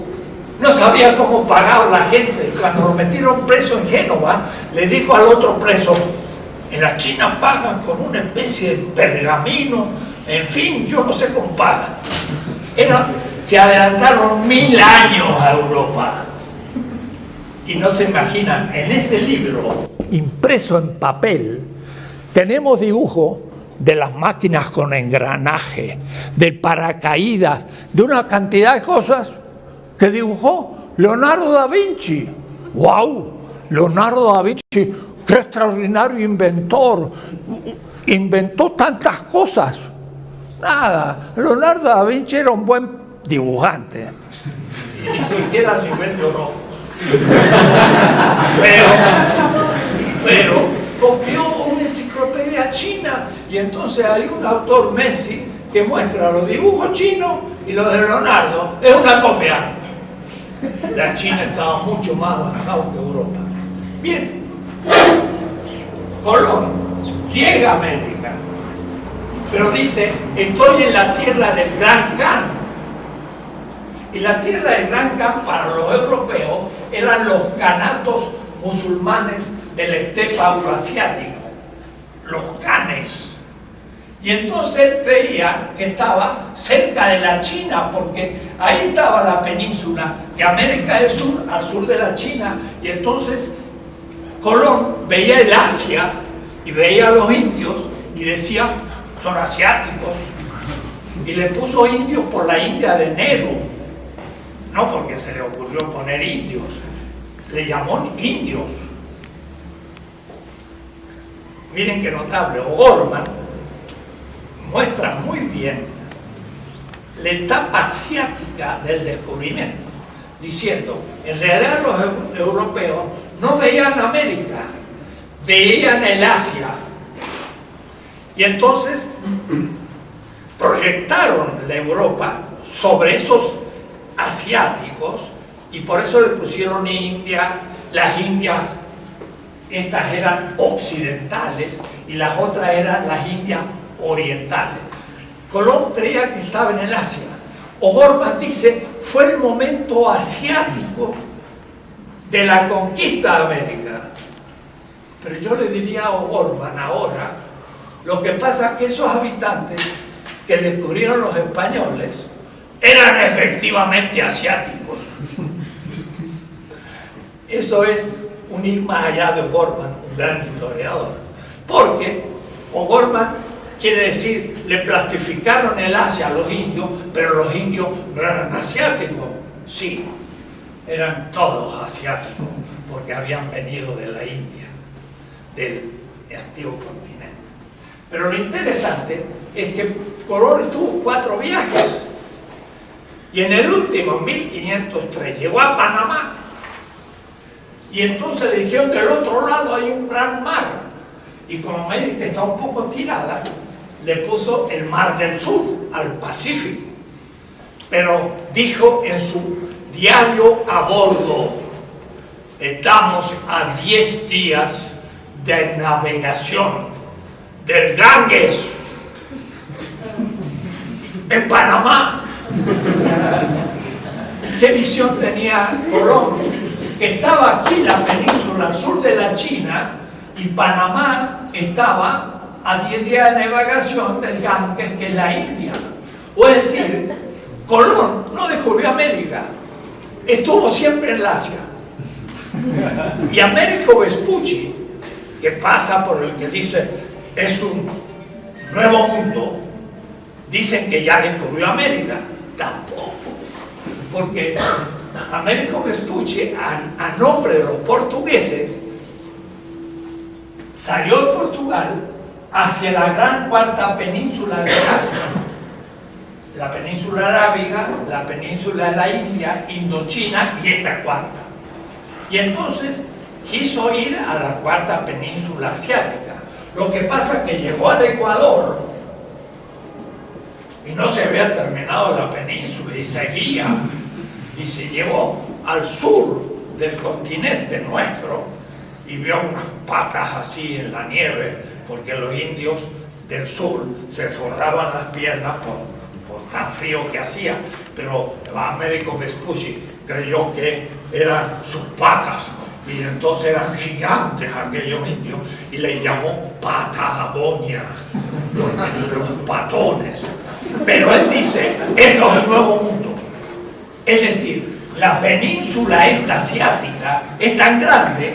no sabía cómo pagar la gente. Cuando lo metieron preso en Génova, le dijo al otro preso, en la China pagan con una especie de pergamino, en fin, yo no sé cómo pagan. se adelantaron mil años a Europa. Y no se imaginan, en ese libro, impreso en papel, tenemos dibujo de las máquinas con engranaje, del paracaídas, de una cantidad de cosas que dibujó Leonardo da Vinci. ¡Wow! Leonardo da Vinci, qué extraordinario inventor. Inventó tantas cosas. Nada, Leonardo da Vinci era un buen dibujante. Y ni siquiera a nivel de oro. Pero, pero copió enciclopedia china y entonces hay un autor Messi que muestra los dibujos chinos y los de Leonardo. Es una copia. La China estaba mucho más avanzada que Europa. Bien, Colón llega a América, pero dice, estoy en la tierra del Gran Khan. Y la tierra del Gran Khan para los europeos eran los canatos musulmanes del estepa euroasiático, los canes. Y entonces él creía que estaba cerca de la China, porque ahí estaba la península de América del Sur, al sur de la China, y entonces Colón veía el Asia y veía a los indios y decía, son asiáticos. Y le puso indios por la India de Nehru, no porque se le ocurrió poner indios, le llamó indios. Miren qué notable, O'Gorman muestra muy bien la etapa asiática del descubrimiento, diciendo, en realidad los europeos no veían América, veían el Asia. Y entonces proyectaron la Europa sobre esos asiáticos y por eso le pusieron India, las Indias, estas eran occidentales y las otras eran las Indias orientales. Colón creía que estaba en el Asia. O'Gorman dice, fue el momento asiático de la conquista de América. Pero yo le diría a O'Gorman ahora, lo que pasa es que esos habitantes que descubrieron los españoles eran efectivamente asiáticos. Eso es un ir más allá de O'Gorman, un gran historiador. Porque O'Gorman Quiere decir, le plastificaron el Asia a los indios, pero los indios no eran asiáticos. Sí, eran todos asiáticos, porque habían venido de la India, del antiguo continente. Pero lo interesante es que Colón tuvo cuatro viajes. Y en el último, 1503, llegó a Panamá. Y entonces dijeron, del otro lado hay un gran mar. Y como América está un poco tirada, le puso el Mar del Sur, al Pacífico. Pero dijo en su diario a bordo, estamos a 10 días de navegación del Ganges en Panamá. ¿Qué visión tenía Colón? Estaba aquí la península sur de la China y Panamá estaba a 10 días de navegación del Ganges, que es la India. O es decir, Colón no descubrió América, estuvo siempre en Asia. Y Américo Vespucci, que pasa por el que dice es un nuevo mundo, dicen que ya descubrió América. Tampoco. Porque Américo Vespucci, a, a nombre de los portugueses, salió de Portugal hacia la gran cuarta península de Asia. La península arábiga, la península de la India, Indochina y esta cuarta. Y entonces quiso ir a la cuarta península asiática. Lo que pasa es que llegó al Ecuador y no se había terminado la península y seguía y se llevó al sur del continente nuestro y vio unas patas así en la nieve porque los indios del sur se forraban las piernas por, por tan frío que hacía. Pero Américo Vespucci creyó que eran sus patas y entonces eran gigantes aquellos indios y le llamó Patagonia los patones. Pero él dice esto es el nuevo mundo es decir la península esta asiática es tan grande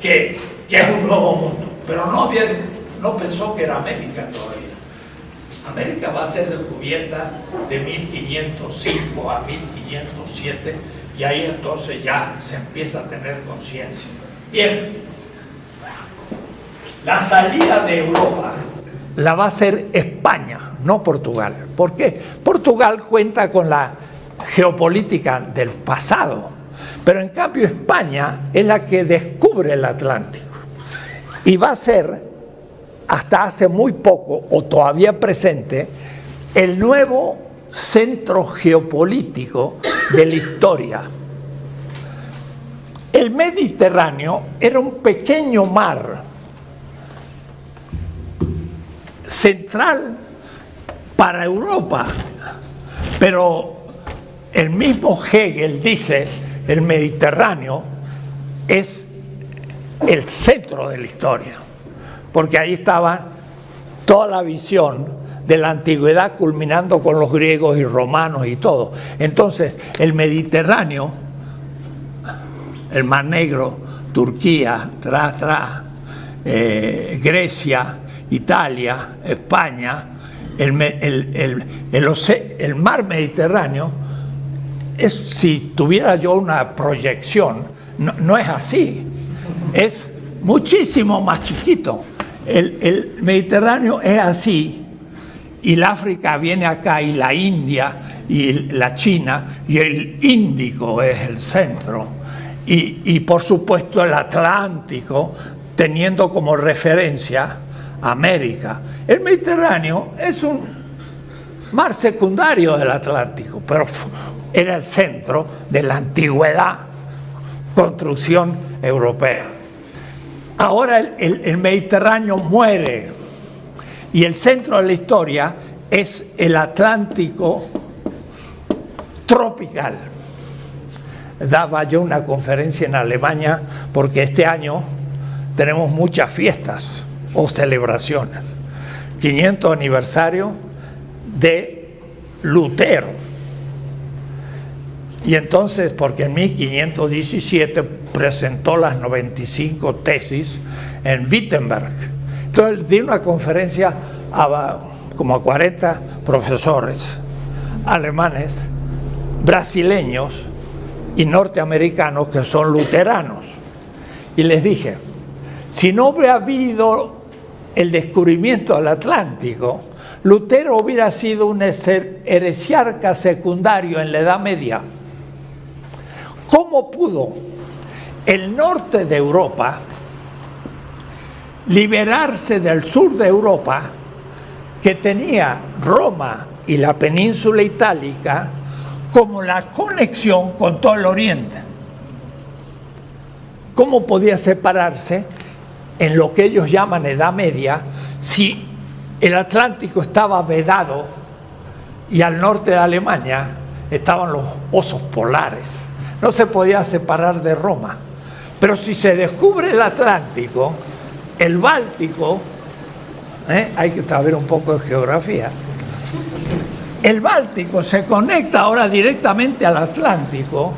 que, que es un nuevo mundo pero no, no pensó que era América todavía América va a ser descubierta de 1505 a 1507 y ahí entonces ya se empieza a tener conciencia. Bien, la salida de Europa la va a hacer España, no Portugal. ¿Por qué? Portugal cuenta con la geopolítica del pasado, pero en cambio España es la que descubre el Atlántico y va a ser hasta hace muy poco o todavía presente el nuevo centro geopolítico de la historia. El Mediterráneo era un pequeño mar central para Europa, pero el mismo Hegel dice el Mediterráneo es el centro de la historia, porque ahí estaba toda la visión de la antigüedad culminando con los griegos y romanos y todo. Entonces, el Mediterráneo, el Mar Negro, Turquía, eh, Grecia, Italia, España, el, el, el, mar Mediterráneo, es, si tuviera yo una proyección, no, no es así, es muchísimo más chiquito. el Mediterráneo es así, y el África viene acá y la India y la China y el Índico es el centro y, y por supuesto el Atlántico teniendo como referencia América. El Mediterráneo es un mar secundario del Atlántico, pero era el centro de la antigüedad construcción europea. Ahora el, el, Mediterráneo muere y el centro de la historia es el Atlántico tropical. Daba yo una conferencia en Alemania porque este año tenemos muchas fiestas o celebraciones. 500 aniversario de Lutero. Y entonces, porque en 1517 presentó las 95 tesis en Wittenberg, entonces di una conferencia a como a 40 profesores alemanes, brasileños y norteamericanos que son luteranos. Y les dije, si no hubiera habido el descubrimiento del Atlántico, Lutero hubiera sido un heresiarca secundario en la Edad Media. ¿Cómo pudo el norte de Europa liberarse del sur de Europa, que tenía Roma y la península itálica como la conexión con todo el oriente. ¿Cómo podía separarse en lo que ellos llaman Edad Media si el Atlántico estaba vedado y al norte de Alemania estaban los osos polares? No se podía separar de Roma. Pero si se descubre el Atlántico, el Báltico ¿eh? hay que saber un poco de geografía. El Báltico se conecta ahora directamente al Atlántico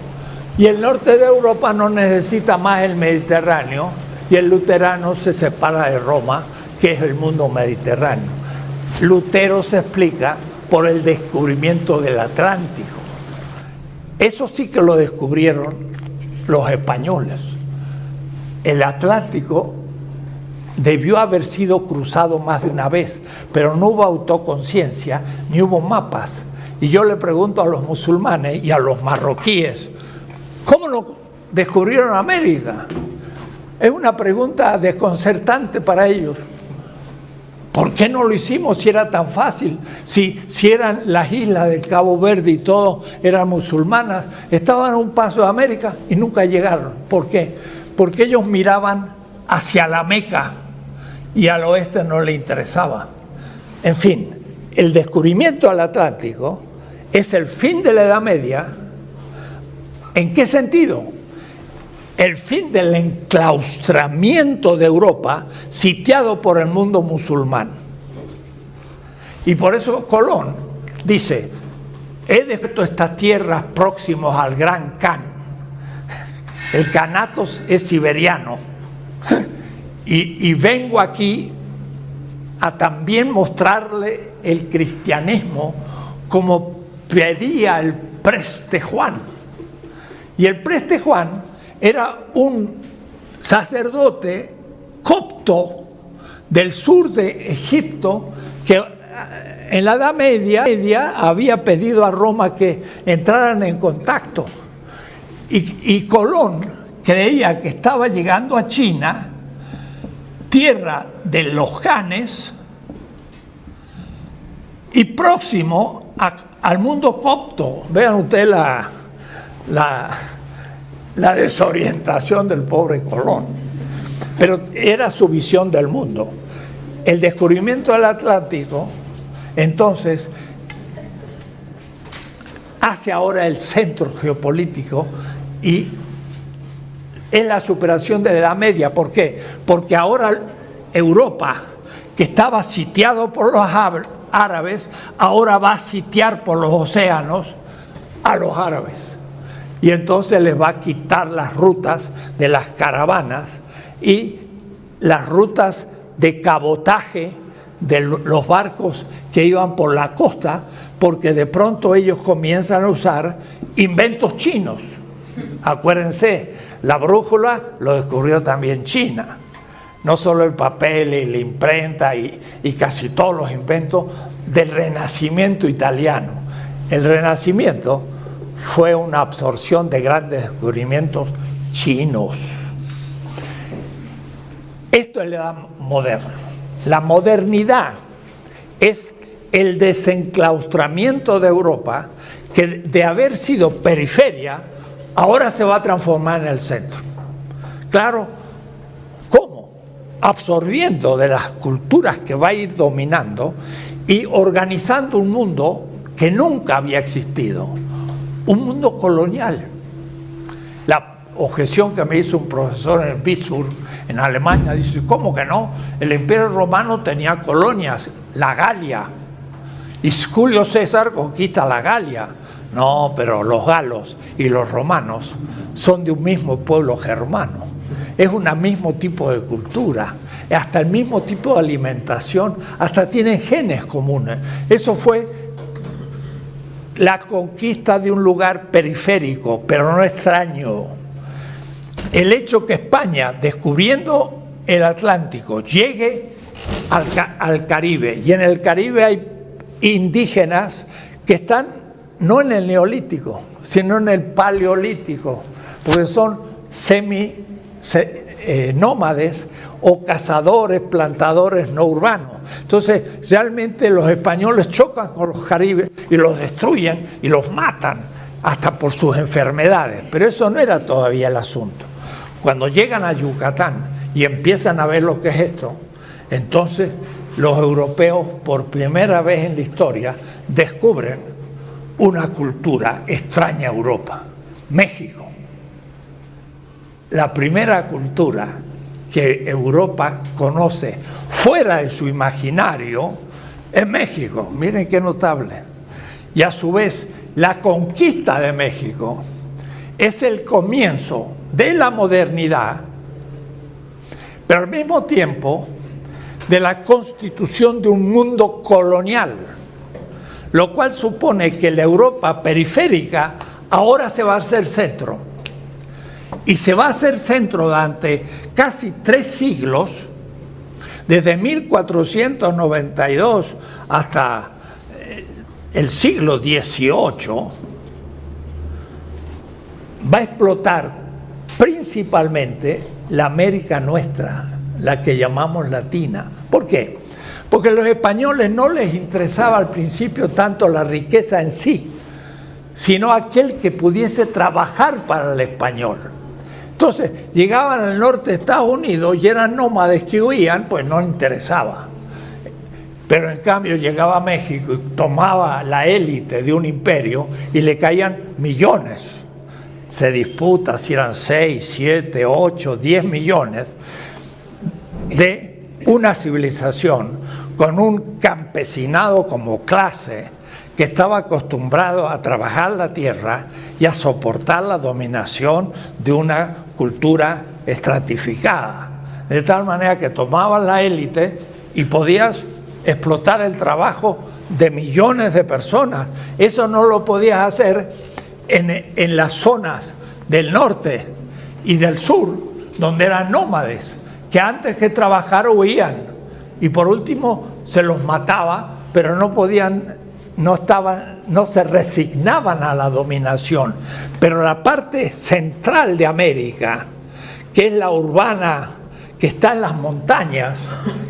y el norte de Europa no necesita más el Mediterráneo y el luterano se separa de Roma, que es el mundo mediterráneo. Lutero se explica por el descubrimiento del Atlántico. Eso sí que lo descubrieron los españoles. El Atlántico debió haber sido cruzado más de una vez, pero no hubo autoconciencia ni hubo mapas. Y yo le pregunto a los musulmanes y a los marroquíes, ¿cómo no descubrieron América? Es una pregunta desconcertante para ellos. ¿Por qué no lo hicimos si era tan fácil? Si, si eran las islas de Cabo Verde y todo eran musulmanas, estaban a un paso de América y nunca llegaron. ¿Por qué? Porque ellos miraban hacia la Meca y al oeste no le interesaba. En fin, el descubrimiento al Atlántico es el fin de la Edad Media. ¿En qué sentido? El fin del enclaustramiento de Europa sitiado por el mundo musulmán. Y por eso Colón dice, he descubierto estas tierras próximos al Gran Khan. El Canatos es siberiano y, vengo aquí a también mostrarle el cristianismo como pedía el preste Juan. Y el preste Juan era un sacerdote copto del sur de Egipto que eh, en la Edad Media, Media había pedido a Roma que entraran en contacto. Y, y Colón creía que estaba llegando a China tierra de los Janes y próximo al mundo copto. Vean ustedes la, la, la desorientación del pobre Colón. Pero era su visión del mundo. El descubrimiento del Atlántico, entonces, hace ahora el centro geopolítico y es la superación de la Edad Media. ¿Por qué? Porque ahora Europa, que estaba sitiado por los árabes, ahora va a sitiar por los océanos a los árabes. Y entonces les va a quitar las rutas de las caravanas y las rutas de cabotaje de los barcos que iban por la costa, porque de pronto ellos comienzan a usar inventos chinos. Acuérdense, la brújula lo descubrió también China. No solo el papel y la imprenta y, casi todos los inventos del renacimiento italiano. El renacimiento fue una absorción de grandes descubrimientos chinos. Esto es la edad moderna. La modernidad es el desenclaustramiento de Europa que de haber sido periferia ahora se va a transformar en el centro. Claro, ¿cómo? Absorbiendo de las culturas que va a ir dominando y organizando un mundo que nunca había existido, un mundo colonial. La objeción que me hizo un profesor en Pittsburgh, en Alemania, dice, ¿cómo que no? El imperio romano tenía colonias, la Galia, y Julio César conquista la Galia, no, pero los galos y los romanos son de un mismo pueblo germano. Es un mismo tipo de cultura, hasta el mismo tipo de alimentación, hasta tienen genes comunes. Eso fue la conquista de un lugar periférico, pero no extraño. El hecho que España, descubriendo el Atlántico, llegue al, Caribe, y en el Caribe hay indígenas que están no en el neolítico, sino en el paleolítico, porque son semi eh, nómades o cazadores, plantadores no urbanos. Entonces, realmente los españoles chocan con los caribes y los destruyen y los matan, hasta por sus enfermedades. Pero eso no era todavía el asunto. Cuando llegan a Yucatán y empiezan a ver lo que es esto, entonces los europeos, por primera vez en la historia, descubren una cultura extraña a Europa, México. La primera cultura que Europa conoce fuera de su imaginario es México. Miren qué notable. Y a su vez, la conquista de México es el comienzo de la modernidad, pero al mismo tiempo de la constitución de un mundo colonial, lo cual supone que la Europa periférica ahora se va a hacer centro. Y se va a hacer centro durante casi tres siglos, desde 1492 hasta eh, el siglo XVIII, va a explotar principalmente la América nuestra, la que llamamos latina. ¿Por qué? Porque a los españoles no les interesaba al principio tanto la riqueza en sí, sino aquel que pudiese trabajar para el español. Entonces, llegaban al norte de Estados Unidos y eran nómades que huían, pues no interesaba. Pero en cambio llegaba a México y tomaba la élite de un imperio y le caían millones. Se disputa si eran 6, 7, 8, 10 millones de una civilización con un campesinado como clase que estaba acostumbrado a trabajar la tierra y a soportar la dominación de una cultura estratificada. De tal manera que tomaban la élite y podías explotar el trabajo de millones de personas. Eso no lo podías hacer en, en las zonas del norte y del sur, donde eran nómades, que antes que trabajar huían y por último se los mataba, pero no podían no, estaban, no se resignaban a la dominación. Pero la parte central de América, que es la urbana, que está en las montañas,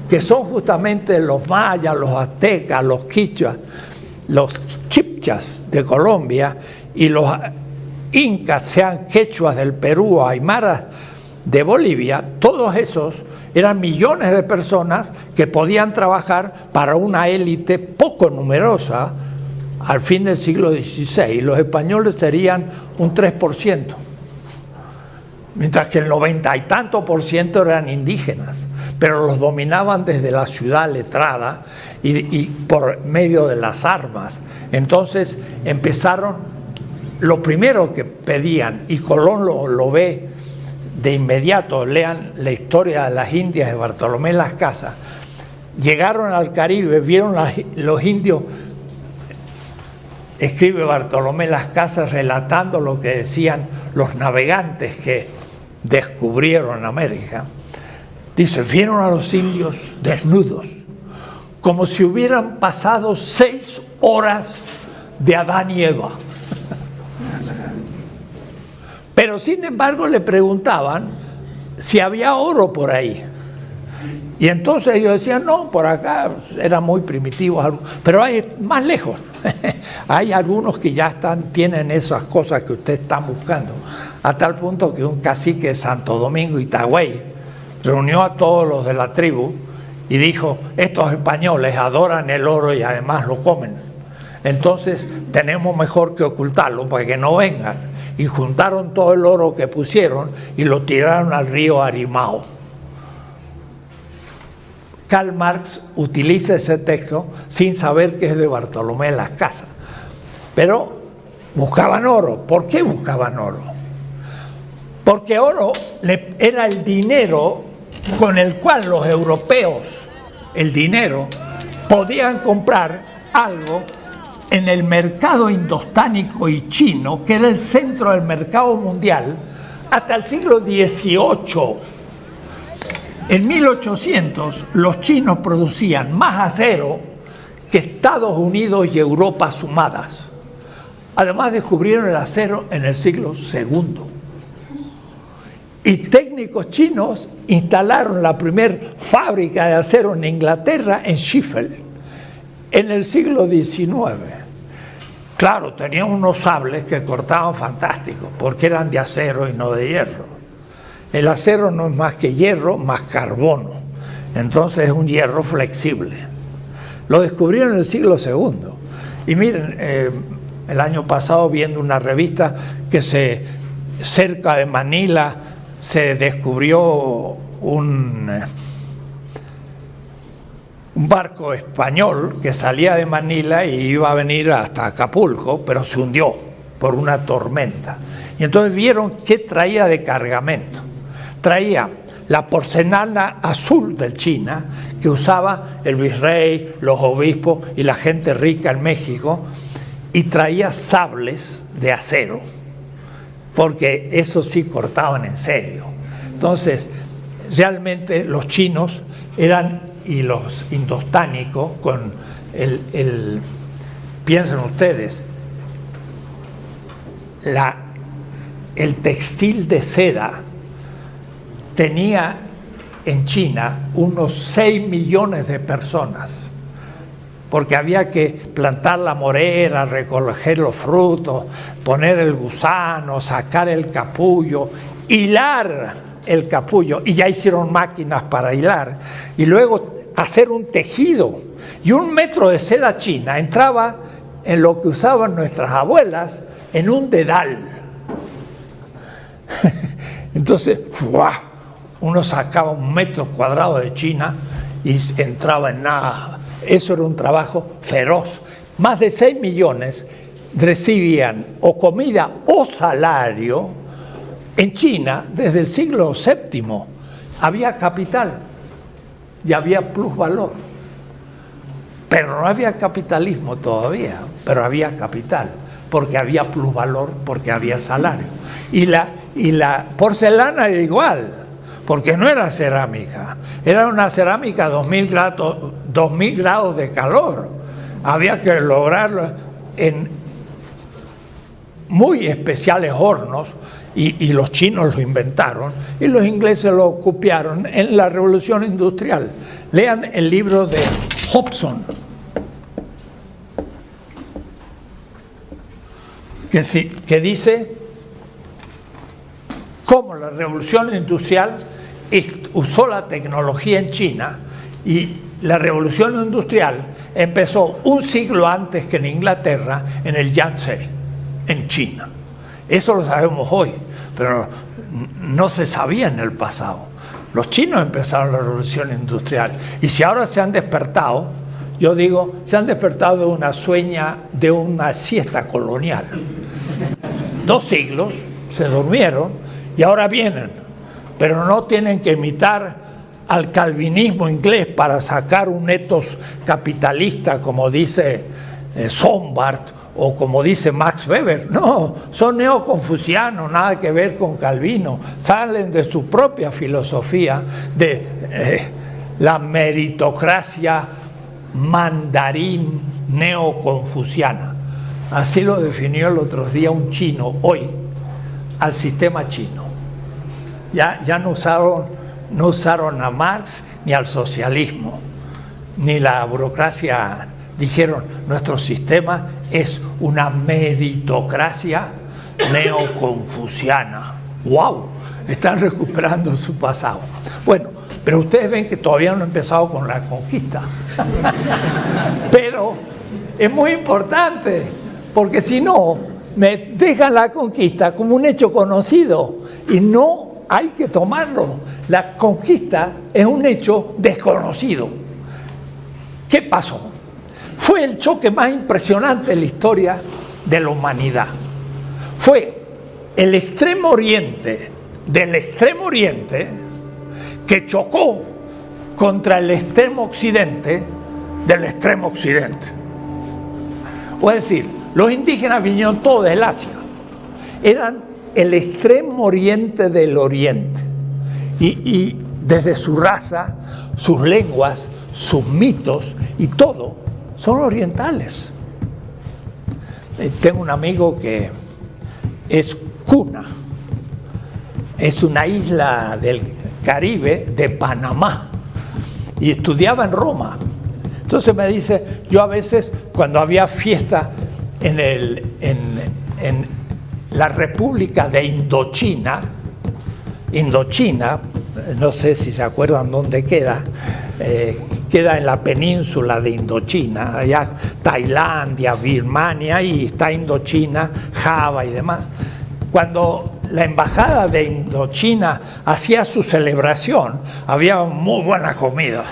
que son justamente los mayas, los aztecas, los quichuas, los chipchas de Colombia y los incas, sean quechuas del Perú o aymaras de Bolivia, todos esos eran millones de personas que podían trabajar para una élite poco numerosa al fin del siglo XVI. Los españoles serían un 3%, mientras que el noventa y tanto por ciento eran indígenas, pero los dominaban desde la ciudad letrada y, por medio de las armas. Entonces empezaron, lo primero que pedían, y Colón lo, lo ve de inmediato, lean la historia de las Indias de Bartolomé Las Casas, llegaron al Caribe, vieron los indios, escribe Bartolomé Las Casas relatando lo que decían los navegantes que descubrieron América. Dice, vieron a los indios desnudos, como si hubieran pasado seis horas de Adán y Eva. Pero sin embargo le preguntaban si había oro por ahí. Y entonces ellos decían, no, por acá eran muy primitivos, pero hay más lejos. hay algunos que ya están, tienen esas cosas que usted está buscando. A tal punto que un cacique de Santo Domingo, Itagüey, reunió a todos los de la tribu y dijo, estos españoles adoran el oro y además lo comen. Entonces tenemos mejor que ocultarlo para que no vengan y juntaron todo el oro que pusieron y lo tiraron al río Arimao. Karl Marx utiliza ese texto sin saber que es de Bartolomé Las Casas. Pero buscaban oro. ¿Por qué buscaban oro? Porque oro era el dinero con el cual los europeos, el dinero, podían comprar algo en el mercado indostánico y chino, que era el centro del mercado mundial, hasta el siglo XVIII. En 1800 los chinos producían más acero que Estados Unidos y Europa sumadas. Además descubrieron el acero en el siglo II. Y técnicos chinos instalaron la primera fábrica de acero en Inglaterra, en Sheffield, en el siglo XIX. Claro, tenían unos sables que cortaban fantásticos, porque eran de acero y no de hierro. El acero no es más que hierro más carbono, entonces es un hierro flexible. Lo descubrieron en el siglo II. Y miren, eh, el año pasado viendo una revista que se cerca de Manila se descubrió un, eh, un barco español que salía de Manila y iba a venir hasta Acapulco, pero se hundió por una tormenta. Y entonces vieron qué traía de cargamento. Traía la porcelana azul de China que usaba el virrey, los obispos y la gente rica en México, y traía sables de acero, porque eso sí cortaban en serio. Entonces, realmente los chinos eran, y los indostánicos, con el, el piensen ustedes, la, el textil de seda tenía en China unos 6 millones de personas, porque había que plantar la morera, recoger los frutos, poner el gusano, sacar el capullo, hilar el capullo, y ya hicieron máquinas para hilar, y luego hacer un tejido. Y un metro de seda china entraba en lo que usaban nuestras abuelas, en un dedal. Entonces, uno sacaba un metro cuadrado de China y entraba en nada. Eso era un trabajo feroz. Más de 6 millones recibían o comida o salario en China desde el siglo VII. Había capital y había plusvalor. Pero no había capitalismo todavía, pero había capital, porque había plusvalor, porque había salario. Y la, y la porcelana era igual porque no era cerámica, era una cerámica a 2000 grados, 2000 grados de calor. Había que lograrlo en muy especiales hornos y, los chinos lo inventaron y los ingleses lo copiaron en la revolución industrial. Lean el libro de Hobson, que, que dice cómo la revolución industrial usó la tecnología en China y la revolución industrial empezó un siglo antes que en Inglaterra, en el Yangtze, en China. Eso lo sabemos hoy, pero no se sabía en el pasado. Los chinos empezaron la revolución industrial y si ahora se han despertado, yo digo, se han despertado de una sueña, de una siesta colonial. Dos siglos se durmieron y ahora vienen pero no tienen que imitar al calvinismo inglés para sacar un etos capitalista como dice eh, Sombart o como dice Max Weber. No, son neoconfucianos, nada que ver con Calvino. Salen de su propia filosofía de eh, la meritocracia mandarín neoconfuciana. Así lo definió el otro día un chino hoy al sistema chino ya, ya no, usaron, no usaron a Marx ni al socialismo, ni la burocracia. Dijeron, nuestro sistema es una meritocracia neoconfuciana. ¡Wow! Están recuperando su pasado. Bueno, pero ustedes ven que todavía no he empezado con la conquista. pero es muy importante, porque si no, me dejan la conquista como un hecho conocido y no hay que tomarlo. La conquista es un hecho desconocido. ¿Qué pasó? Fue el choque más impresionante en la historia de la humanidad. Fue el extremo oriente del extremo oriente que chocó contra el extremo occidente del extremo occidente. O es decir, los indígenas vinieron todos del Asia. Eran el extremo oriente del oriente. Y, desde su raza, sus lenguas, sus mitos y todo son orientales. Eh, tengo un amigo que es Cuna, es una isla del Caribe de Panamá y estudiaba en Roma. Entonces me dice, yo a veces cuando había fiesta en, el, en, en la República de Indochina, Indochina, no sé si se acuerdan dónde queda, eh, queda en la península de Indochina, allá Tailandia, Birmania y está Indochina, Java y demás. Cuando la embajada de Indochina hacía su celebración, había muy buena comida.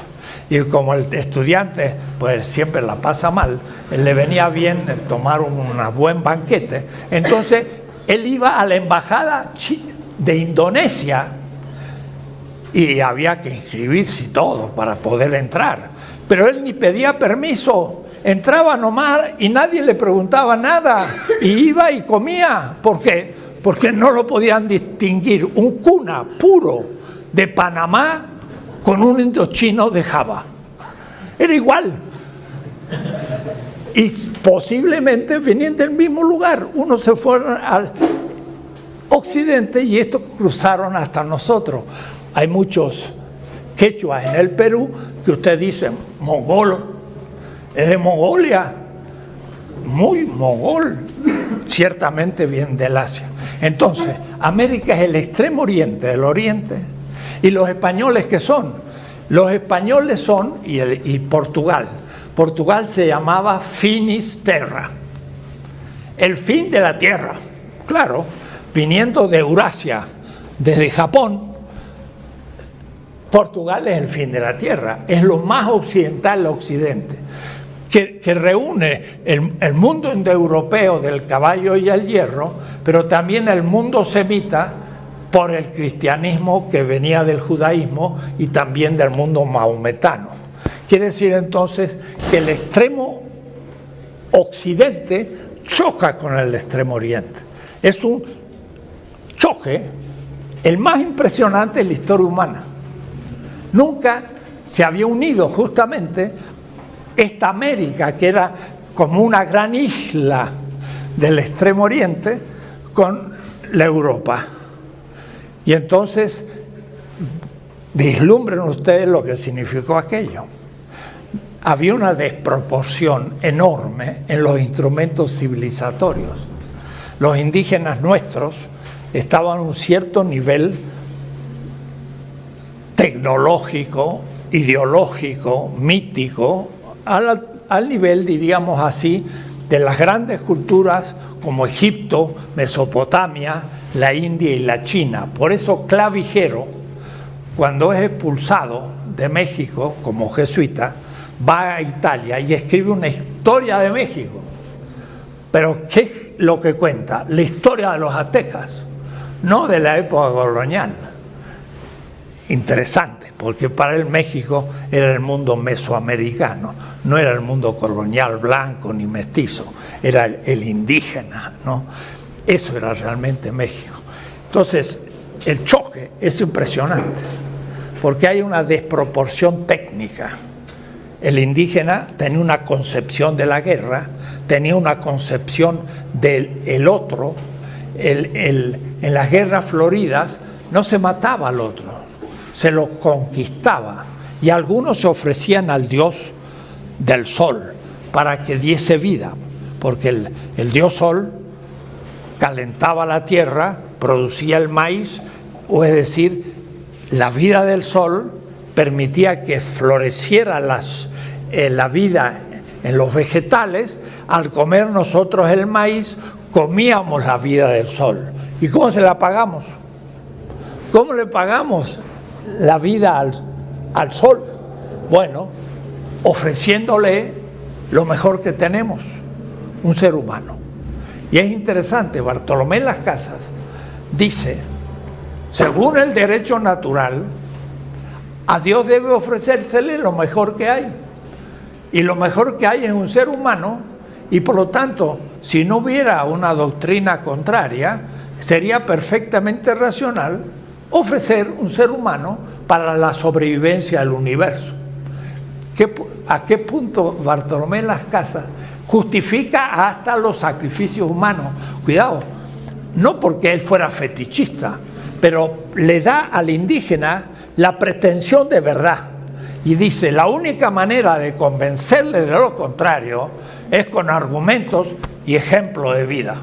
Y como el estudiante pues siempre la pasa mal, le venía bien tomar un buen banquete. Entonces él iba a la embajada de Indonesia y había que inscribirse todo para poder entrar. Pero él ni pedía permiso, entraba nomás y nadie le preguntaba nada y iba y comía. ¿Por qué? Porque no lo podían distinguir un cuna puro de Panamá con un indochino de Java. Era igual. Y posiblemente venían del mismo lugar. Unos se fueron al occidente y estos cruzaron hasta nosotros. Hay muchos quechuas en el Perú que usted dice, mongol, es de Mongolia, muy mongol, ciertamente viene del Asia. Entonces, América es el extremo oriente del oriente. ¿Y los españoles qué son? Los españoles son, y, y Portugal, Portugal se llamaba Finisterra, el fin de la tierra, claro, viniendo de Eurasia, desde Japón, Portugal es el fin de la tierra, es lo más occidental occidente, que, reúne el, el mundo indoeuropeo del caballo y el hierro, pero también el mundo semita por el cristianismo que venía del judaísmo y también del mundo maometano. Quiere decir entonces que el extremo occidente choca con el extremo oriente. Es un choque, el más impresionante en la historia humana. Nunca se había unido justamente esta América, que era como una gran isla del extremo oriente, con la Europa. Y entonces vislumbren ustedes lo que significó aquello. Había una desproporción enorme en los instrumentos civilizatorios. Los indígenas nuestros estaban a un cierto nivel tecnológico, ideológico, mítico, al, al, nivel, diríamos así, de las grandes culturas como Egipto, Mesopotamia, la India y la China. Por eso Clavijero, cuando es expulsado de México como jesuita, va a Italia y escribe una historia de México. Pero ¿qué es lo que cuenta? La historia de los aztecas, no de la época colonial interesante, porque para él México era el mundo mesoamericano, no era el mundo colonial blanco ni mestizo, era el, indígena, ¿no? Eso era realmente México. Entonces, el choque es impresionante, porque hay una desproporción técnica. El indígena tenía una concepción de la guerra, tenía una concepción del otro. en las guerras floridas no se mataba al otro, se lo conquistaba y algunos se ofrecían al dios del sol para que diese vida, porque el, el dios sol calentaba la tierra, producía el maíz, o es decir, la vida del sol permitía que floreciera eh, la vida en los vegetales, al comer nosotros el maíz, comíamos la vida del sol. ¿Y cómo se la pagamos? ¿Cómo le pagamos? La vida al, sol? Bueno, ofreciéndole lo mejor que tenemos, un ser humano. Y es interesante, Bartolomé Las Casas dice, según el derecho natural, a Dios debe ofrecérsele lo mejor que hay. Y lo mejor que hay es un ser humano, y por lo tanto, si no hubiera una doctrina contraria, sería perfectamente racional ofrecer un ser humano para la sobrevivencia del universo. ¿A qué punto Bartolomé Las Casas justifica hasta los sacrificios humanos? Cuidado, no porque él fuera fetichista, pero le da al indígena la pretensión de verdad. Y dice, la única manera de convencerle de lo contrario es con argumentos y ejemplos de vida.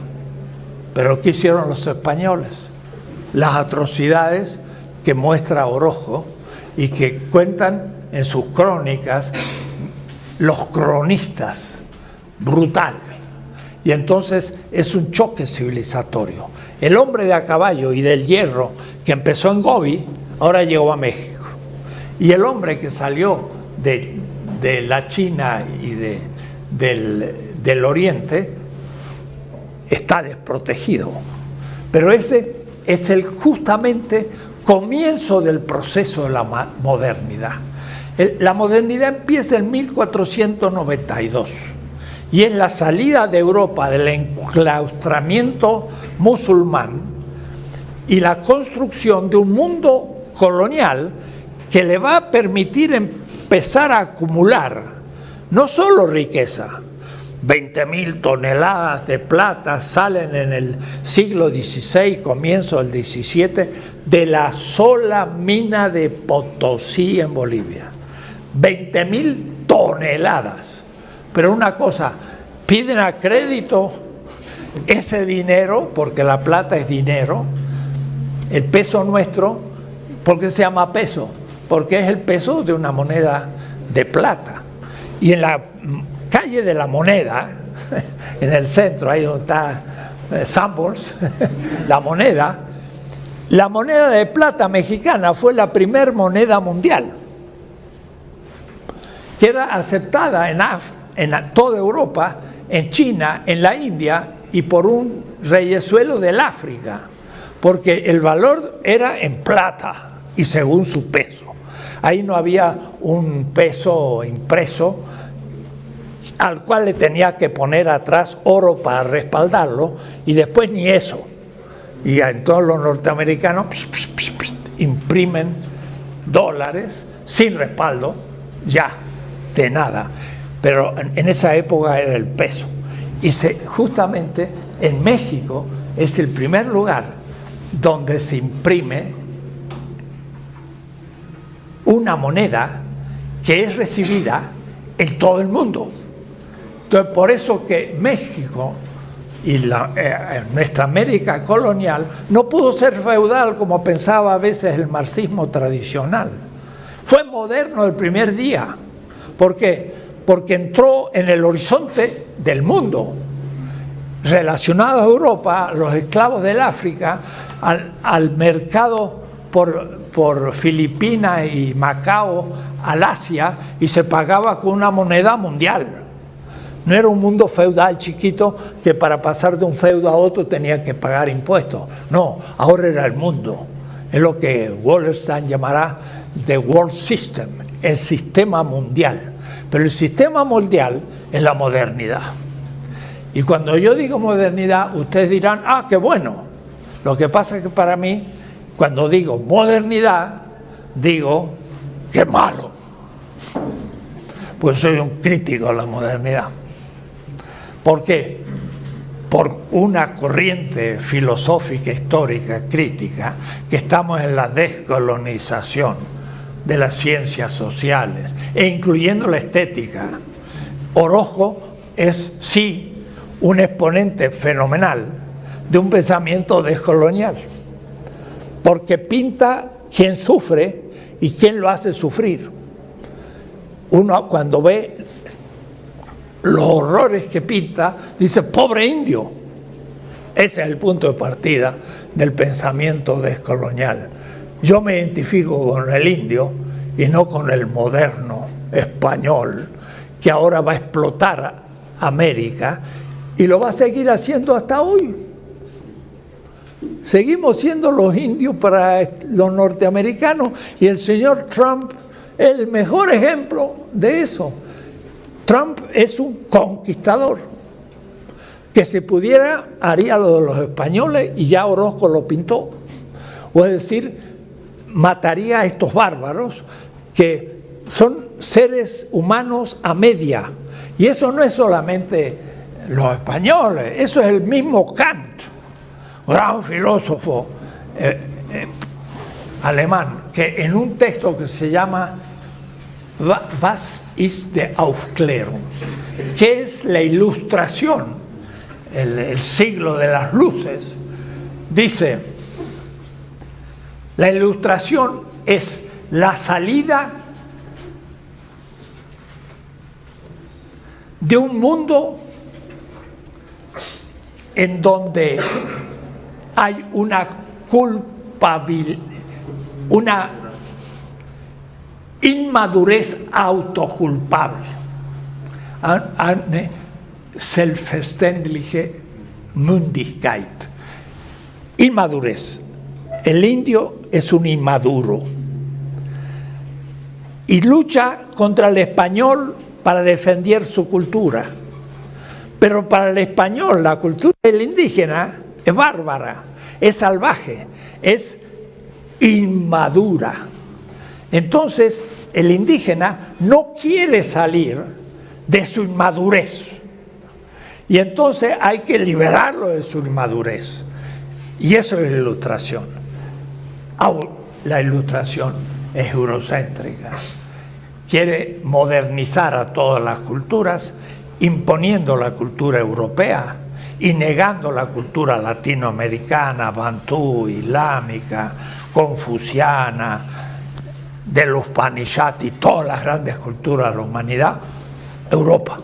Pero ¿qué hicieron los españoles? Las atrocidades que muestra Orojo y que cuentan en sus crónicas los cronistas, brutal. Y entonces es un choque civilizatorio. El hombre de a caballo y del hierro que empezó en Gobi, ahora llegó a México. Y el hombre que salió de, de la China y de, del, del Oriente está desprotegido. Pero ese es el justamente comienzo del proceso de la modernidad. La modernidad empieza en 1492 y es la salida de Europa del enclaustramiento musulmán y la construcción de un mundo colonial que le va a permitir empezar a acumular no solo riqueza, 20 mil toneladas de plata salen en el siglo XVI, comienzo del XVII, de la sola mina de Potosí en Bolivia. 20 mil toneladas. Pero una cosa, piden a crédito ese dinero, porque la plata es dinero, el peso nuestro, porque se llama peso? Porque es el peso de una moneda de plata. Y en la calle de la moneda, en el centro, ahí donde está eh, Sambors, la moneda, la moneda de plata mexicana fue la primer moneda mundial, que era aceptada en, toda Europa, en China, en la India y por un reyesuelo del África, porque el valor era en plata y según su peso. Ahí no había un peso impreso, al cual le tenía que poner atrás oro para respaldarlo y después ni eso. Y entonces los norteamericanos imprimen dólares sin respaldo, ya, de nada. Pero en esa época era el peso. Y justamente en México es el primer lugar donde se imprime una moneda que es recibida en todo el mundo. Entonces, por eso que México y la, eh, nuestra América colonial no pudo ser feudal como pensaba a veces el marxismo tradicional. Fue moderno el primer día. ¿Por qué? Porque entró en el horizonte del mundo. Relacionado a Europa, los esclavos del África, al, al mercado por, por Filipinas y Macao, al Asia, y se pagaba con una moneda mundial. No era un mundo feudal chiquito que para pasar de un feudo a otro tenía que pagar impuestos. No, ahora era el mundo. Es lo que Wallerstein llamará the world system, el sistema mundial. Pero el sistema mundial es la modernidad. Y cuando yo digo modernidad, ustedes dirán, ah, qué bueno. Lo que pasa es que para mí, cuando digo modernidad, digo, qué malo. Pues soy un crítico de la modernidad. ¿Por qué? Por una corriente filosófica, histórica, crítica, que estamos en la descolonización de las ciencias sociales, e incluyendo la estética. Orozco es, sí, un exponente fenomenal de un pensamiento descolonial, porque pinta quien sufre y quién lo hace sufrir. Uno cuando ve los horrores que pinta, dice, pobre indio. Ese es el punto de partida del pensamiento descolonial. Yo me identifico con el indio y no con el moderno español, que ahora va a explotar América y lo va a seguir haciendo hasta hoy. Seguimos siendo los indios para los norteamericanos y el señor Trump el mejor ejemplo de eso. Trump es un conquistador. Que si pudiera, haría lo de los españoles y ya Orozco lo pintó. O es decir, mataría a estos bárbaros que son seres humanos a media. Y eso no es solamente los españoles, eso es el mismo Kant, gran filósofo eh, eh, alemán, que en un texto que se llama Was ist der Aufklärung? ¿Qué es la ilustración? El, el siglo de las luces. Dice, la ilustración es la salida de un mundo en donde hay una culpabilidad, una inmadurez autoculpable. Eine selbstverständliche Mündigkeit. Inmadurez. El indio es un inmaduro y lucha contra el español para defender su cultura. Pero para el español la cultura del indígena es bárbara, es salvaje, es inmadura. Entonces el indígena no quiere salir de su inmadurez. Y entonces hay que liberarlo de su inmadurez. Y eso es la ilustración. La ilustración es eurocéntrica. Quiere modernizar a todas las culturas, imponiendo la cultura europea y negando la cultura latinoamericana, bantú, islámica, confuciana, de los Panishati, todas las grandes culturas de la humanidad, Europa.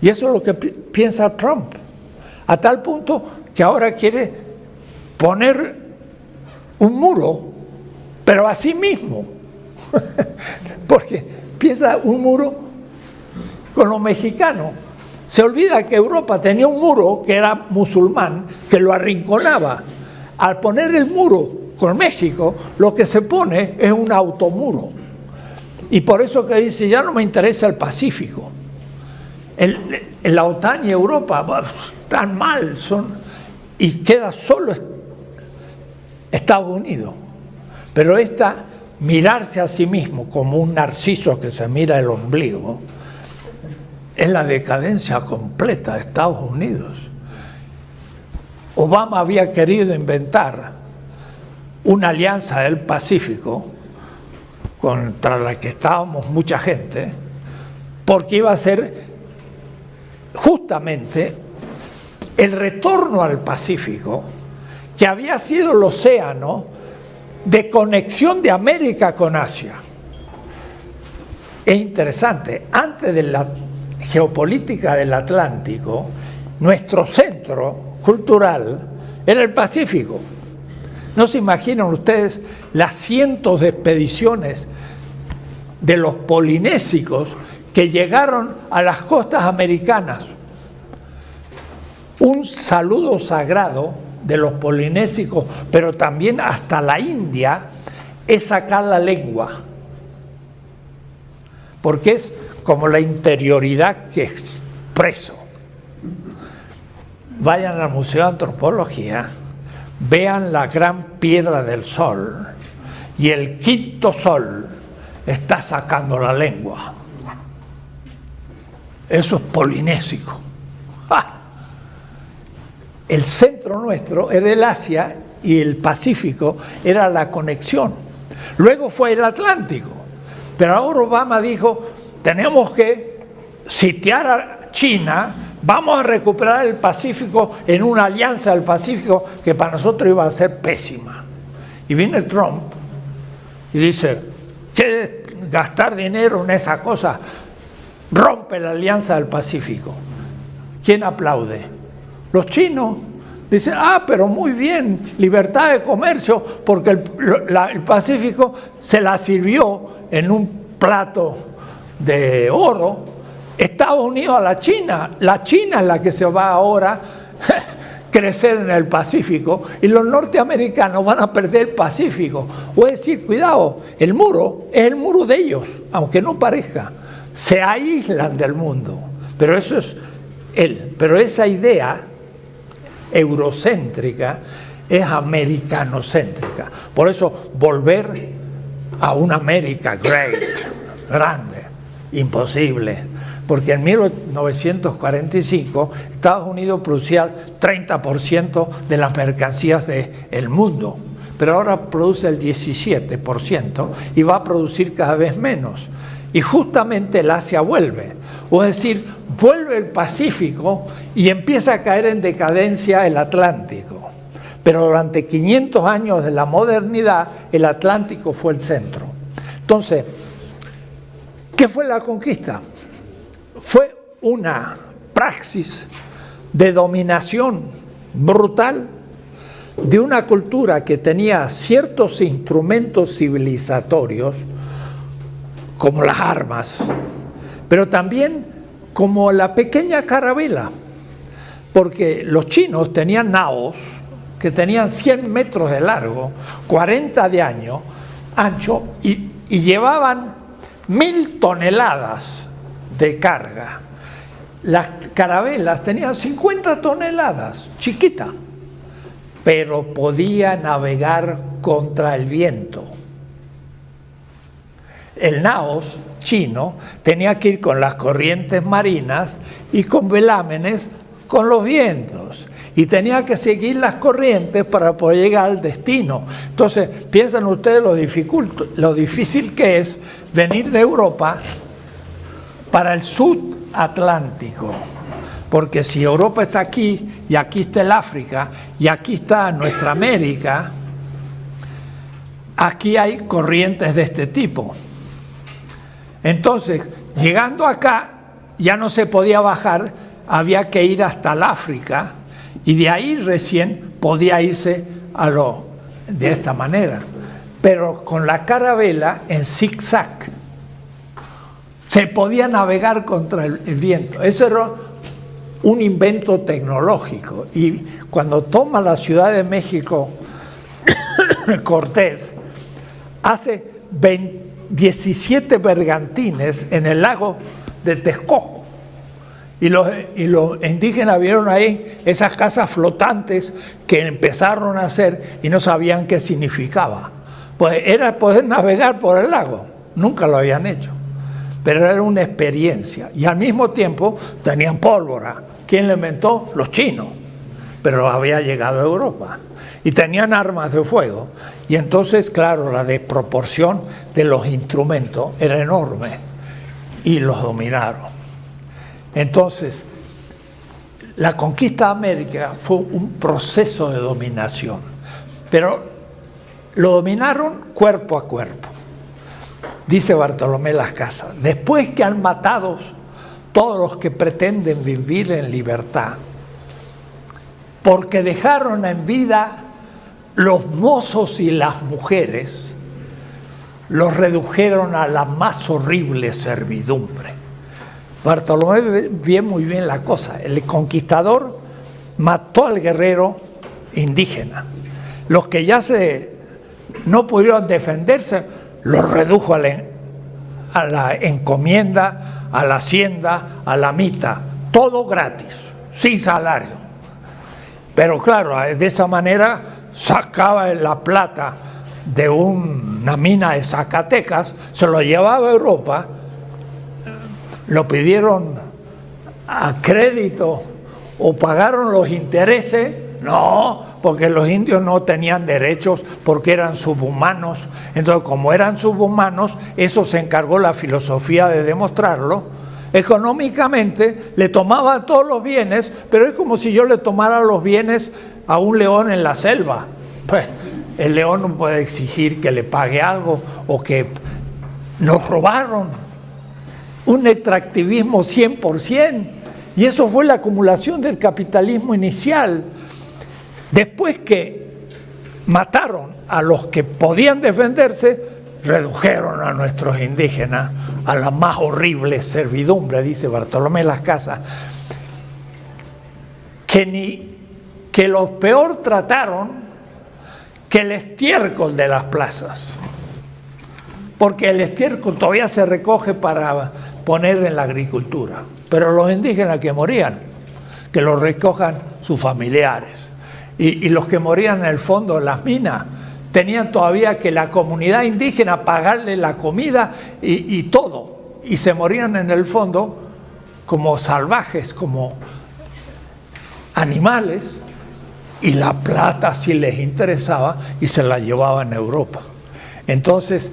Y eso es lo que piensa Trump, a tal punto que ahora quiere poner un muro, pero a sí mismo, porque piensa un muro con los mexicanos. Se olvida que Europa tenía un muro que era musulmán, que lo arrinconaba. Al poner el muro con México, lo que se pone es un automuro. Y por eso que dice, ya no me interesa el Pacífico. El, la OTAN y Europa están mal, son, y queda solo Estados Unidos. Pero esta mirarse a sí mismo como un narciso que se mira el ombligo, es la decadencia completa de Estados Unidos. Obama había querido inventar una alianza del Pacífico contra la que estábamos mucha gente, porque iba a ser justamente el retorno al Pacífico, que había sido el océano de conexión de América con Asia. Es interesante, antes de la geopolítica del Atlántico, nuestro centro cultural era el Pacífico. No se imaginan ustedes las cientos de expediciones de los polinésicos que llegaron a las costas americanas. Un saludo sagrado de los polinésicos, pero también hasta la India, es sacar la lengua. Porque es como la interioridad que expreso. Vayan al Museo de Antropología vean la gran piedra del sol y el quinto sol está sacando la lengua. Eso es polinésico. El centro nuestro era el Asia y el Pacífico era la conexión. Luego fue el Atlántico. Pero ahora Obama dijo, tenemos que sitiar a China vamos a recuperar el Pacífico en una alianza del Pacífico que para nosotros iba a ser pésima. Y viene Trump y dice, ¿quieres gastar dinero en esa cosa? Rompe la alianza del Pacífico. ¿Quién aplaude? Los chinos. Dicen, ah, pero muy bien, libertad de comercio, porque el, el Pacífico se la sirvió en un plato de oro Estados Unidos a la China. La China es la que se va ahora a crecer en el Pacífico y los norteamericanos van a perder el Pacífico. O es decir, cuidado, el muro es el muro de ellos, aunque no parezca. Se aíslan del mundo. Pero eso es él. Pero esa idea eurocéntrica es americanocéntrica. Por eso volver a una América great, grande, imposible porque en 1945 Estados Unidos producía 30% de las mercancías del mundo, pero ahora produce el 17% y va a producir cada vez menos. Y justamente el Asia vuelve, o es decir, vuelve el Pacífico y empieza a caer en decadencia el Atlántico. Pero durante 500 años de la modernidad, el Atlántico fue el centro. Entonces, ¿qué fue la conquista? Fue una praxis de dominación brutal de una cultura que tenía ciertos instrumentos civilizatorios, como las armas, pero también como la pequeña carabela, porque los chinos tenían naos que tenían 100 metros de largo, 40 de año, ancho, y, y llevaban mil toneladas de carga. Las carabelas tenían 50 toneladas, chiquita, pero podía navegar contra el viento. El naos chino tenía que ir con las corrientes marinas y con velámenes con los vientos y tenía que seguir las corrientes para poder llegar al destino. Entonces, piensen ustedes lo, lo difícil que es venir de Europa para el sur Atlántico. Porque si Europa está aquí y aquí está el África y aquí está nuestra América, aquí hay corrientes de este tipo. Entonces, llegando acá, ya no se podía bajar, había que ir hasta el África y de ahí recién podía irse a lo de esta manera. Pero con la carabela en zigzag se podía navegar contra el, viento. Eso era un invento tecnológico. Y cuando toma la Ciudad de México Cortés, hace 17 bergantines en el lago de Texcoco. Y los, y los, indígenas vieron ahí esas casas flotantes que empezaron a hacer y no sabían qué significaba. Pues era poder navegar por el lago. Nunca lo habían hecho pero era una experiencia. Y al mismo tiempo tenían pólvora. ¿Quién lo inventó? Los chinos, pero había llegado a Europa. Y tenían armas de fuego. Y entonces, claro, la desproporción de los instrumentos era enorme. Y los dominaron. Entonces, la conquista de América fue un proceso de dominación. Pero lo dominaron cuerpo a cuerpo dice Bartolomé Las Casas, después que han matado todos los que pretenden vivir en libertad, porque dejaron en vida los mozos y las mujeres, los redujeron a la más horrible servidumbre. Bartolomé ve muy bien la cosa. El conquistador mató al guerrero indígena. Los que ya se no pudieron defenderse, lo redujo a la, encomienda, a la hacienda, a la mita, todo gratis, sin salario. Pero claro, de esa manera sacaba la plata de una mina de Zacatecas, se lo llevaba a Europa, lo pidieron a crédito o pagaron los intereses, no, porque los indios no tenían derechos porque eran subhumanos. Entonces, como eran subhumanos, eso se encargó la filosofía de demostrarlo. Económicamente le tomaba todos los bienes, pero es como si yo le tomara los bienes a un león en la selva. Pues el león no puede exigir que le pague algo o que nos robaron. Un extractivismo 100%. Y eso fue la acumulación del capitalismo inicial. Después que mataron a los que podían defenderse, redujeron a nuestros indígenas a la más horrible servidumbre, dice Bartolomé Las Casas, que, ni, que los peor trataron que el estiércol de las plazas, porque el estiércol todavía se recoge para poner en la agricultura, pero los indígenas que morían, que los recojan sus familiares y, los que morían en el fondo de las minas tenían todavía que la comunidad indígena pagarle la comida y, todo, y se morían en el fondo como salvajes, como animales, y la plata si les interesaba y se la llevaban a Europa. Entonces,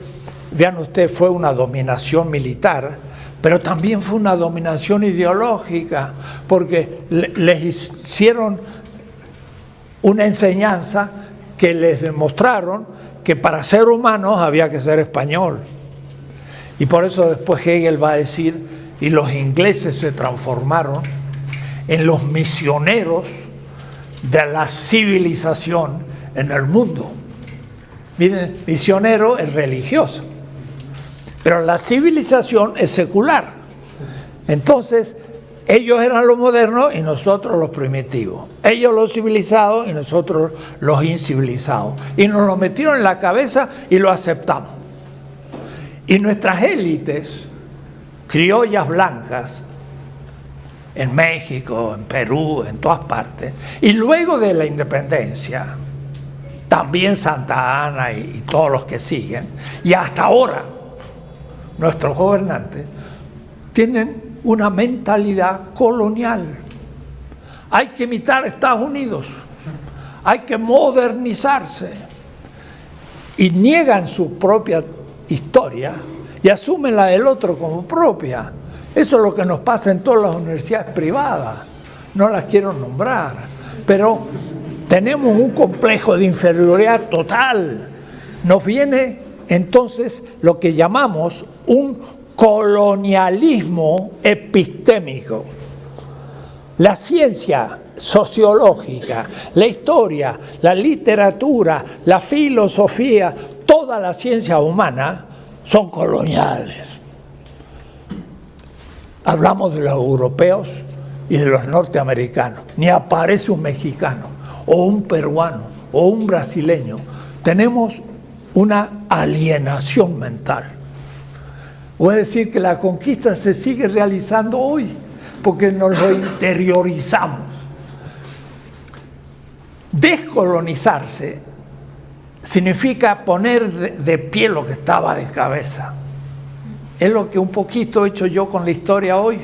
vean ustedes, fue una dominación militar, pero también fue una dominación ideológica, porque les hicieron una enseñanza que les demostraron que para ser humanos había que ser español. Y por eso después Hegel va a decir, y los ingleses se transformaron en los misioneros de la civilización en el mundo. Miren, misionero es religioso, pero la civilización es secular. Entonces, ellos eran los modernos y nosotros los primitivos. Ellos los civilizados y nosotros los incivilizados. Y nos lo metieron en la cabeza y lo aceptamos. Y nuestras élites, criollas blancas, en México, en Perú, en todas partes, y luego de la independencia, también Santa Ana y, y todos los que siguen, y hasta ahora, nuestros gobernantes, tienen una mentalidad colonial. Hay que imitar a Estados Unidos, hay que modernizarse, y niegan su propia historia y asumen la del otro como propia. Eso es lo que nos pasa en todas las universidades privadas. No las quiero nombrar, pero tenemos un complejo de inferioridad total. Nos viene entonces lo que llamamos un colonialismo epistémico. La ciencia sociológica, la historia, la literatura, la filosofía, toda la ciencia humana son coloniales. Hablamos de los europeos y de los norteamericanos. Ni aparece un mexicano o un peruano o un brasileño. Tenemos una alienación mental. Voy a decir que la conquista se sigue realizando hoy porque nos lo interiorizamos. Descolonizarse significa poner de, pie lo que estaba de cabeza. Es lo que un poquito he hecho yo con la historia hoy.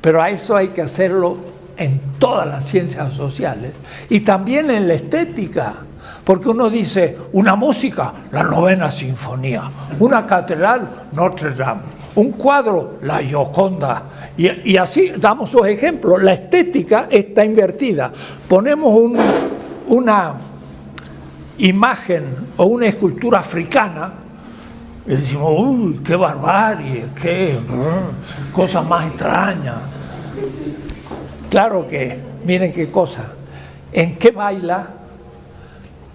Pero a eso hay que hacerlo en todas las ciencias sociales y también en la estética. Porque uno dice, una música, la novena sinfonía, una catedral, Notre Dame, un cuadro, la Gioconda, y, así damos sus ejemplos. La estética está invertida. Ponemos un, una imagen o una escultura africana y decimos, uy, qué barbarie, qué uh, cosa más extraña. Claro que, miren qué cosa, en qué baila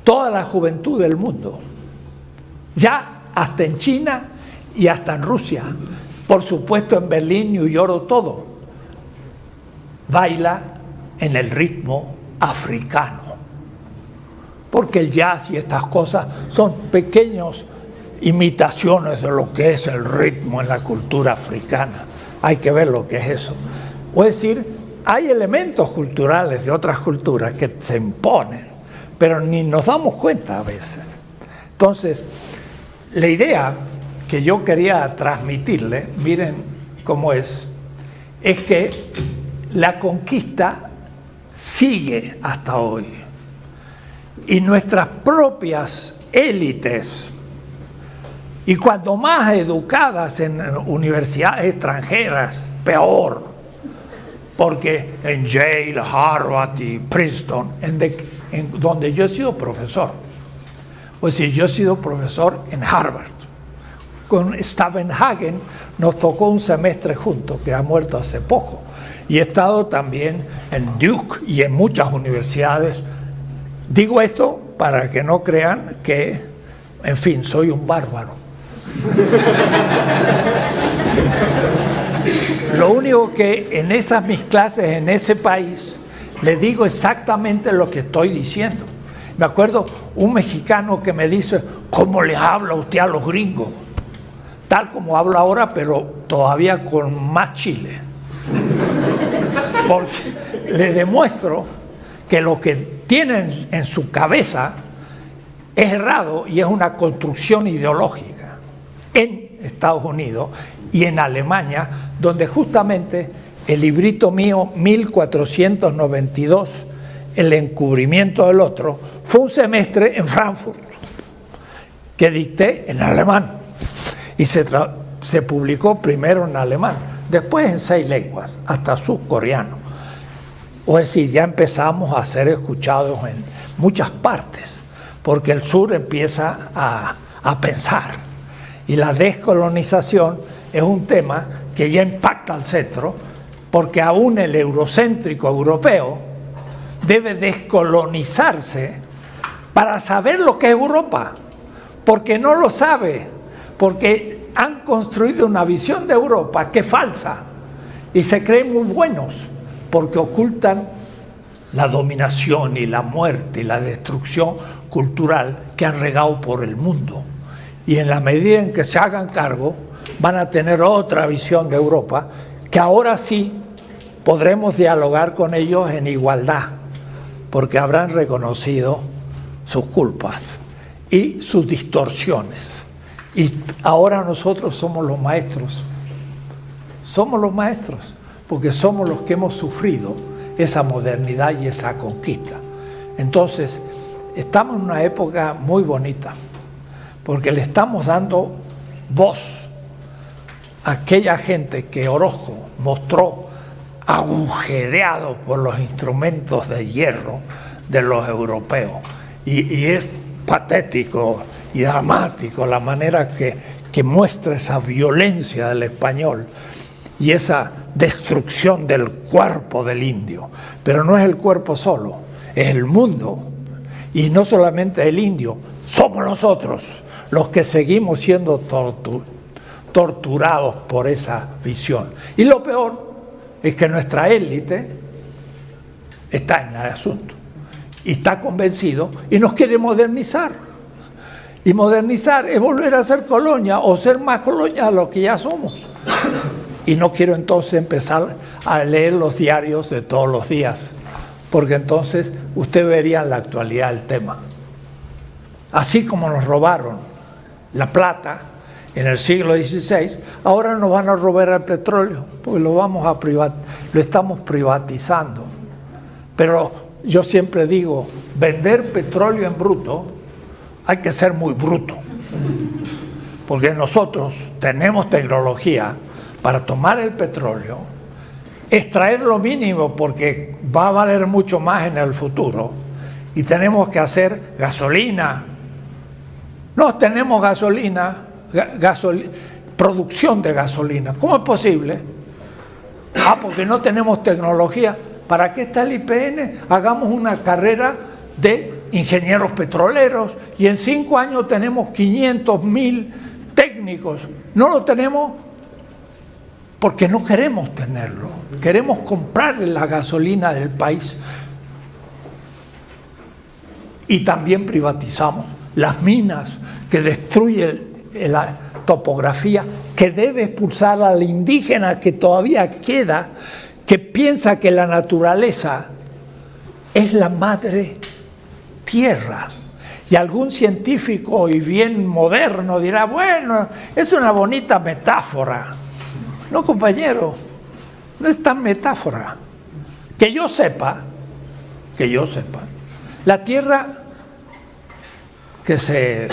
toda la juventud del mundo, ya hasta en China y hasta en Rusia, por supuesto en Berlín, New York, todo, baila en el ritmo africano. Porque el jazz y estas cosas son pequeños imitaciones de lo que es el ritmo en la cultura africana. Hay que ver lo que es eso. Es decir, hay elementos culturales de otras culturas que se imponen, pero ni nos damos cuenta a veces. Entonces, la idea que yo quería transmitirle, miren cómo es, es que la conquista sigue hasta hoy y nuestras propias élites, y cuando más educadas en universidades extranjeras, peor, porque en Yale, Harvard y Princeton, en, de, en donde yo he sido profesor, pues si yo he sido profesor en Harvard, con Stavenhagen nos tocó un semestre juntos, que ha muerto hace poco, y he estado también en Duke y en muchas universidades. Digo esto para que no crean que, en fin, soy un bárbaro. Lo único que en esas mis clases, en ese país, le digo exactamente lo que estoy diciendo. Me acuerdo un mexicano que me dice, ¿cómo le habla usted a los gringos? Tal como habla ahora, pero todavía con más chile. Porque le demuestro que lo que tienen en su cabeza es errado y es una construcción ideológica en Estados Unidos y en Alemania, donde justamente el librito mío 1492, El encubrimiento del otro, fue un semestre en Frankfurt que dicté en alemán y se, se publicó primero en alemán, después en seis lenguas, hasta subcoreano. O es decir, ya empezamos a ser escuchados en muchas partes, porque el sur empieza a, a pensar. Y la descolonización es un tema que ya impacta al centro, porque aún el eurocéntrico europeo debe descolonizarse para saber lo que es Europa, porque no lo sabe, porque han construido una visión de Europa que es falsa y se creen muy buenos, porque ocultan la dominación y la muerte y la destrucción cultural que han regado por el mundo. Y en la medida en que se hagan cargo, van a tener otra visión de Europa, que ahora sí podremos dialogar con ellos en igualdad, porque habrán reconocido sus culpas y sus distorsiones. Y ahora nosotros somos los maestros. Somos los maestros, porque somos los que hemos sufrido esa modernidad y esa conquista. Entonces, estamos en una época muy bonita, porque le estamos dando voz aquella gente que Orozco mostró agujereado por los instrumentos de hierro de los europeos. Y, es patético y dramático la manera que, que muestra esa violencia del español y esa destrucción del cuerpo del indio. Pero no es el cuerpo solo, es el mundo. Y no solamente el indio, somos nosotros los que seguimos siendo tortu torturados por esa visión. Y lo peor es que nuestra élite está en el asunto y está convencido y nos quiere modernizar. Y modernizar es volver a ser colonia o ser más colonia de lo que ya somos. Y no quiero entonces empezar a leer los diarios de todos los días, porque entonces usted vería la actualidad el tema. Así como nos robaron la plata en el siglo XVI, ahora nos van a robar el petróleo, porque lo, vamos a privat lo estamos privatizando. Pero yo siempre digo, vender petróleo en bruto, hay que ser muy bruto, porque nosotros tenemos tecnología para tomar el petróleo, extraer lo mínimo porque va a valer mucho más en el futuro, y tenemos que hacer gasolina. No tenemos gasolina, gasol producción de gasolina. ¿Cómo es posible? Ah, porque no tenemos tecnología. ¿Para qué está el IPN? Hagamos una carrera de ingenieros petroleros y en cinco años tenemos 500 mil técnicos. No lo tenemos porque no queremos tenerlo. Queremos comprarle la gasolina del país. Y también privatizamos las minas que destruyen la topografía, que debe expulsar al indígena que todavía queda, que piensa que la naturaleza es la madre tierra. Y algún científico y bien moderno dirá, bueno, es una bonita metáfora. No, compañero, no es tan metáfora. Que yo sepa, que yo sepa, la tierra que se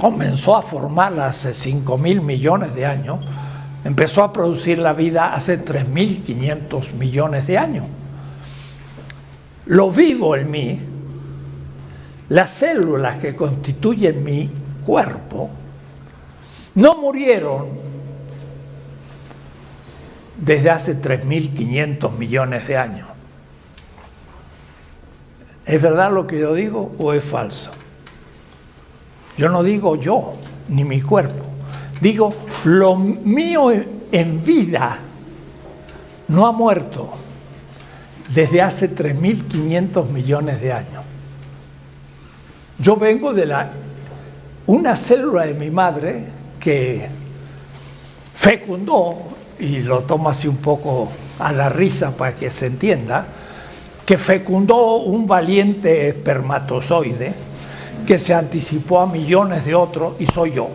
comenzó a formar hace 5 mil millones de años, empezó a producir la vida hace 3.500 millones de años. Lo vivo en mí, las células que constituyen mi cuerpo, no murieron desde hace 3.500 millones de años. ¿Es verdad lo que yo digo o es falso? Yo no digo yo, ni mi cuerpo. Digo, lo mío en vida no ha muerto desde hace 3.500 millones de años. Yo vengo de la, una célula de mi madre que fecundó, y lo tomo así un poco a la risa para que se entienda, que fecundó un valiente espermatozoide que se anticipó a millones de otros y soy yo.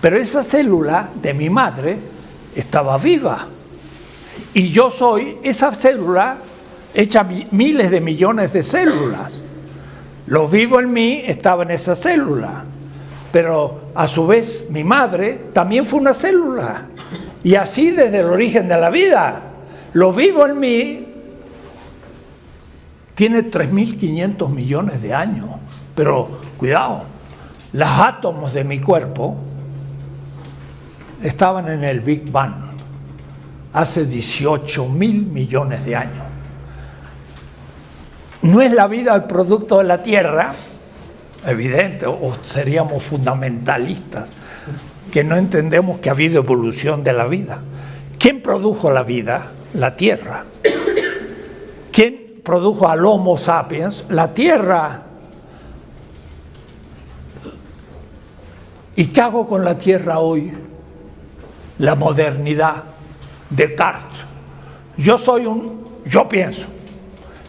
Pero esa célula de mi madre estaba viva. Y yo soy esa célula hecha miles de millones de células. Lo vivo en mí estaba en esa célula, pero a su vez mi madre también fue una célula. Y así desde el origen de la vida, lo vivo en mí tiene 3.500 millones de años. Pero cuidado, los átomos de mi cuerpo estaban en el Big Bang. hace 18 mil millones de años. No es la vida el producto de la Tierra, evidente, o seríamos fundamentalistas, que no entendemos que ha habido evolución de la vida. ¿Quién produjo la vida? La Tierra. ¿Quién produjo al Homo sapiens? La Tierra. ¿Y qué hago con la Tierra hoy? La modernidad. Descartes. Yo soy un, yo pienso,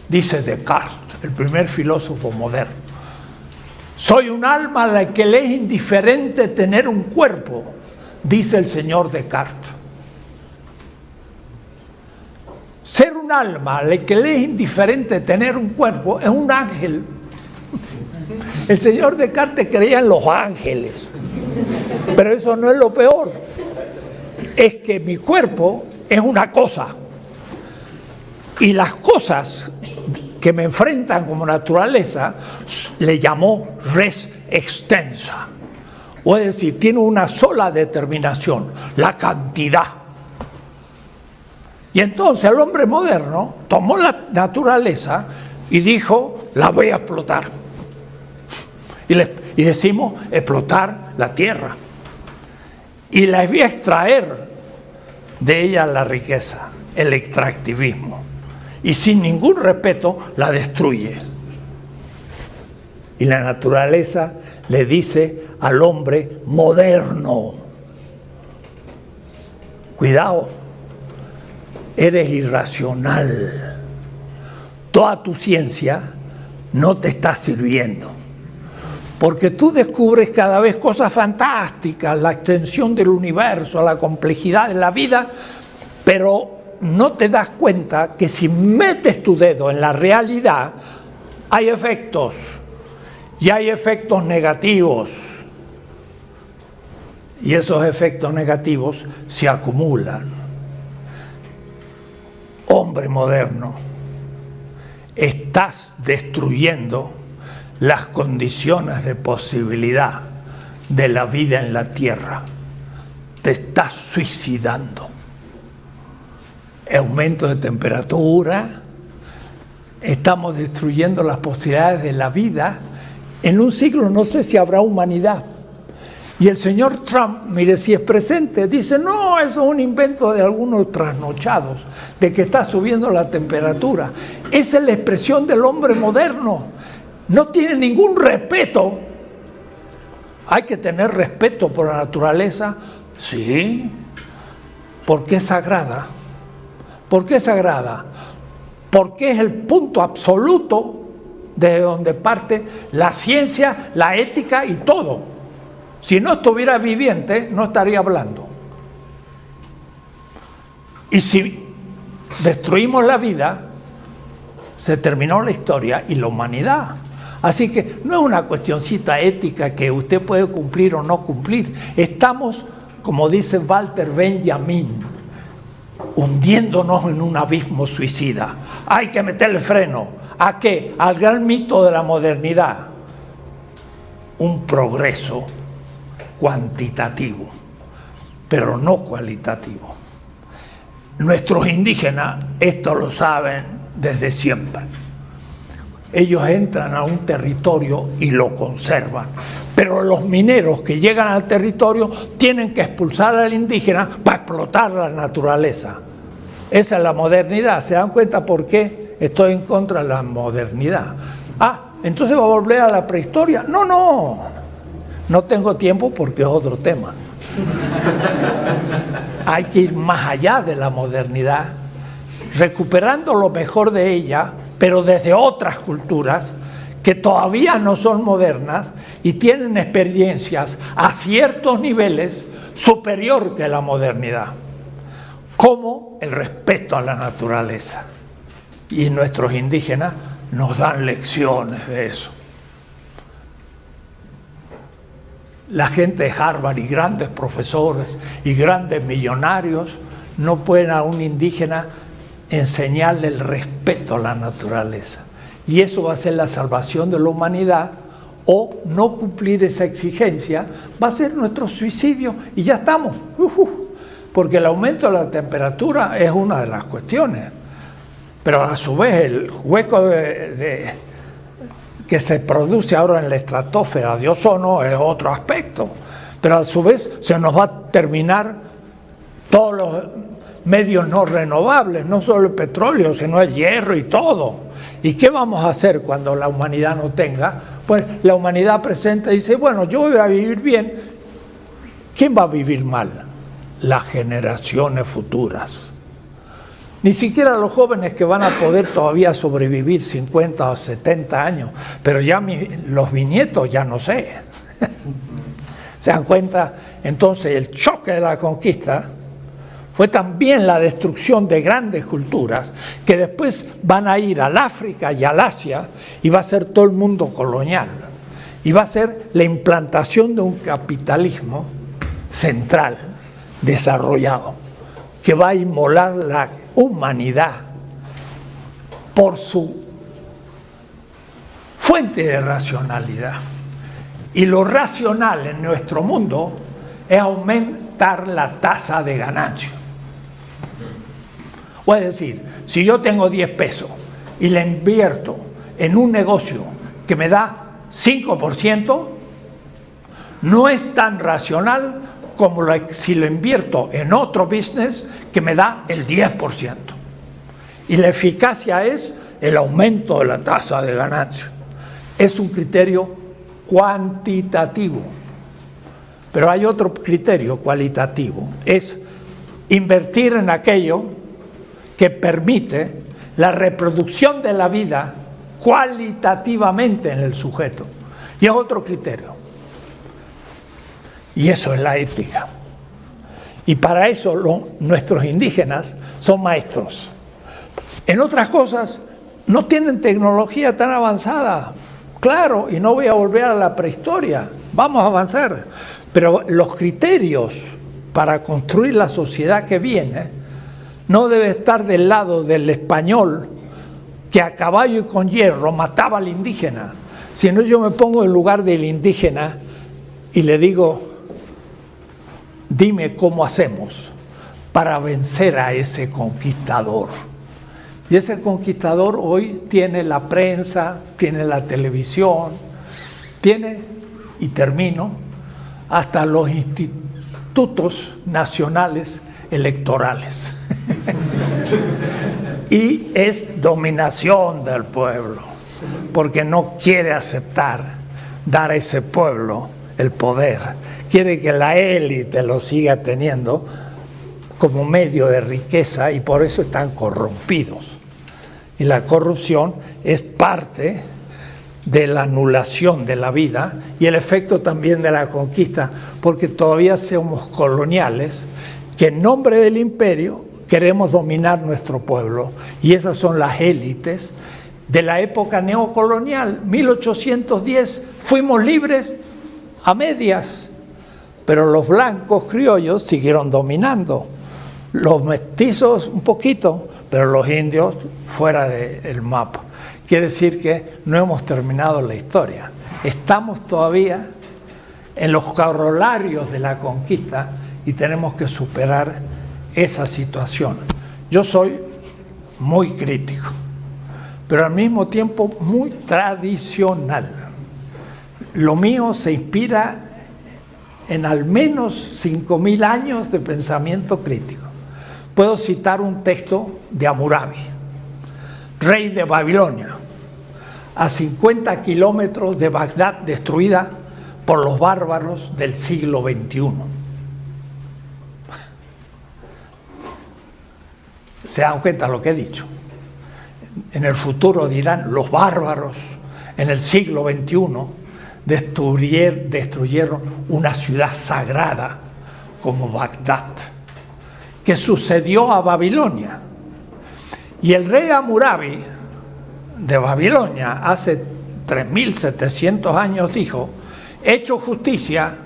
dice Descartes, el primer filósofo moderno. Soy un alma a la que le es indiferente tener un cuerpo, dice el señor Descartes. Ser un alma a la que le es indiferente tener un cuerpo es un ángel. El señor Descartes creía en los ángeles, pero eso no es lo peor. Es que mi cuerpo es una cosa y las cosas que me enfrentan como naturaleza, le llamó res extensa. O es decir, tiene una sola determinación, la cantidad. Y entonces el hombre moderno tomó la naturaleza y dijo, la voy a explotar. Y, y decimos, explotar la tierra. Y voy a extraer de ella la riqueza, el extractivismo y sin ningún respeto la destruye. Y la naturaleza le dice al hombre moderno, cuidado, eres irracional, toda tu ciencia no te está sirviendo. Porque tú descubres cada vez cosas fantásticas, la extensión del universo, la complejidad de la vida, pero no te das cuenta que si metes tu dedo en la realidad, hay efectos y hay efectos negativos. Y esos efectos negativos se acumulan. Hombre moderno, estás destruyendo las condiciones de posibilidad de la vida en la tierra. Te estás suicidando aumento de temperatura, estamos destruyendo las posibilidades de la vida. En un siglo no sé si habrá humanidad. Y el señor Trump, mire si es presente, dice, no, eso es un invento de algunos trasnochados, de que está subiendo la temperatura. Esa es la expresión del hombre moderno. No tiene ningún respeto. Hay que tener respeto por la naturaleza, sí, porque es sagrada ¿Por qué es sagrada? Porque es el punto absoluto de donde parte la ciencia, la ética y todo. Si no estuviera viviente, no estaría hablando. Y si destruimos la vida, se terminó la historia y la humanidad. Así que no es una cuestioncita ética que usted puede cumplir o no cumplir. Estamos, como dice Walter Benjamin, hundiéndonos en un abismo suicida. Hay que meterle freno. ¿A qué? Al gran mito de la modernidad. Un progreso cuantitativo, pero no cualitativo. Nuestros indígenas esto lo saben desde siempre. Ellos entran a un territorio y lo conservan. Pero los mineros que llegan al territorio tienen que expulsar al indígena para explotar la naturaleza. Esa es la modernidad. ¿Se dan cuenta por qué estoy en contra de la modernidad? Ah, entonces va a volver a la prehistoria. No, no. No tengo tiempo porque es otro tema. Hay que ir más allá de la modernidad, recuperando lo mejor de ella, pero desde otras culturas que todavía no son modernas y tienen experiencias a ciertos niveles superior que la modernidad, como el respeto a la naturaleza. Y nuestros indígenas nos dan lecciones de eso. La gente de Harvard y grandes profesores y grandes millonarios no pueden a un indígena enseñarle el respeto a la naturaleza. Y eso va a ser la salvación de la humanidad o no cumplir esa exigencia va a ser nuestro suicidio y ya estamos. porque el aumento de la temperatura es una de las cuestiones. Pero a su vez el hueco de, que se produce ahora en la estratosfera de ozono es otro aspecto. Pero a su vez se nos va a terminar todos los medios no renovables, no solo el petróleo, sino el hierro y todo. ¿Y qué vamos a hacer cuando la humanidad no tenga? Pues la humanidad presenta y dice, bueno, yo voy a vivir bien. ¿Quién va a vivir mal? Las generaciones futuras. Ni siquiera los jóvenes que van a poder todavía sobrevivir 50 o 70 años, pero ya los viñetos ya no sé. ¿Se dan cuenta? Entonces el choque de la conquista fue también la destrucción de grandes culturas que después van a ir al África y al Asia y va a ser todo el mundo colonial. Y va a ser la implantación de un capitalismo central, desarrollado, que va a inmolar la humanidad por su fuente de racionalidad. Y lo racional en nuestro mundo es aumentar la tasa de ganancia. O es decir, si yo tengo 10 pesos y le invierto en un negocio que me da 5%, no es tan racional como si lo invierto en otro business que me da el 10%. Y la eficacia es el aumento de la tasa de ganancia. Es un criterio cuantitativo. Pero hay otro criterio cualitativo, es invertir en aquello que permite la reproducción de la vida cualitativamente en el sujeto. Y es otro criterio. Y eso es la ética. Y para eso nuestros indígenas son maestros. En otras cosas, no tienen tecnología tan avanzada. Claro, y no voy a volver a la prehistoria. Vamos a avanzar. Pero los criterios para construir la sociedad que viene no debe estar del lado del español que a caballo y con hierro mataba al indígena, sino yo me pongo en lugar del indígena y le digo, dime cómo hacemos para vencer a ese conquistador. Y ese conquistador hoy tiene la prensa, tiene la televisión, tiene, y termino, hasta los institutos nacionales electorales. y es dominación del pueblo, porque no quiere aceptar dar a ese pueblo el poder, quiere que la élite lo siga teniendo como medio de riqueza y por eso están corrompidos. Y la corrupción es parte de la anulación de la vida y el efecto también de la conquista, porque todavía somos coloniales, que en nombre del imperio queremos dominar nuestro pueblo. Y esas son las élites de la época neocolonial. 1810 fuimos libres a medias, pero los blancos criollos siguieron dominando. Los mestizos un poquito, pero los indios fuera del mapa. Quiere decir que no hemos terminado la historia. Estamos todavía en los corolarios de la conquista y tenemos que superar esa situación. Yo soy muy crítico, pero al mismo tiempo muy tradicional. Lo mío se inspira en al menos 5.000 años de pensamiento crítico. Puedo citar un texto de Amurabi, rey de Babilonia, a 50 kilómetros de Bagdad destruida por los bárbaros del siglo XXI. Se dan cuenta de lo que he dicho. En el futuro dirán los bárbaros en el siglo XXI destruyeron una ciudad sagrada como Bagdad, que sucedió a Babilonia. Y el rey Amurabi de Babilonia hace 3.700 años dijo, hecho justicia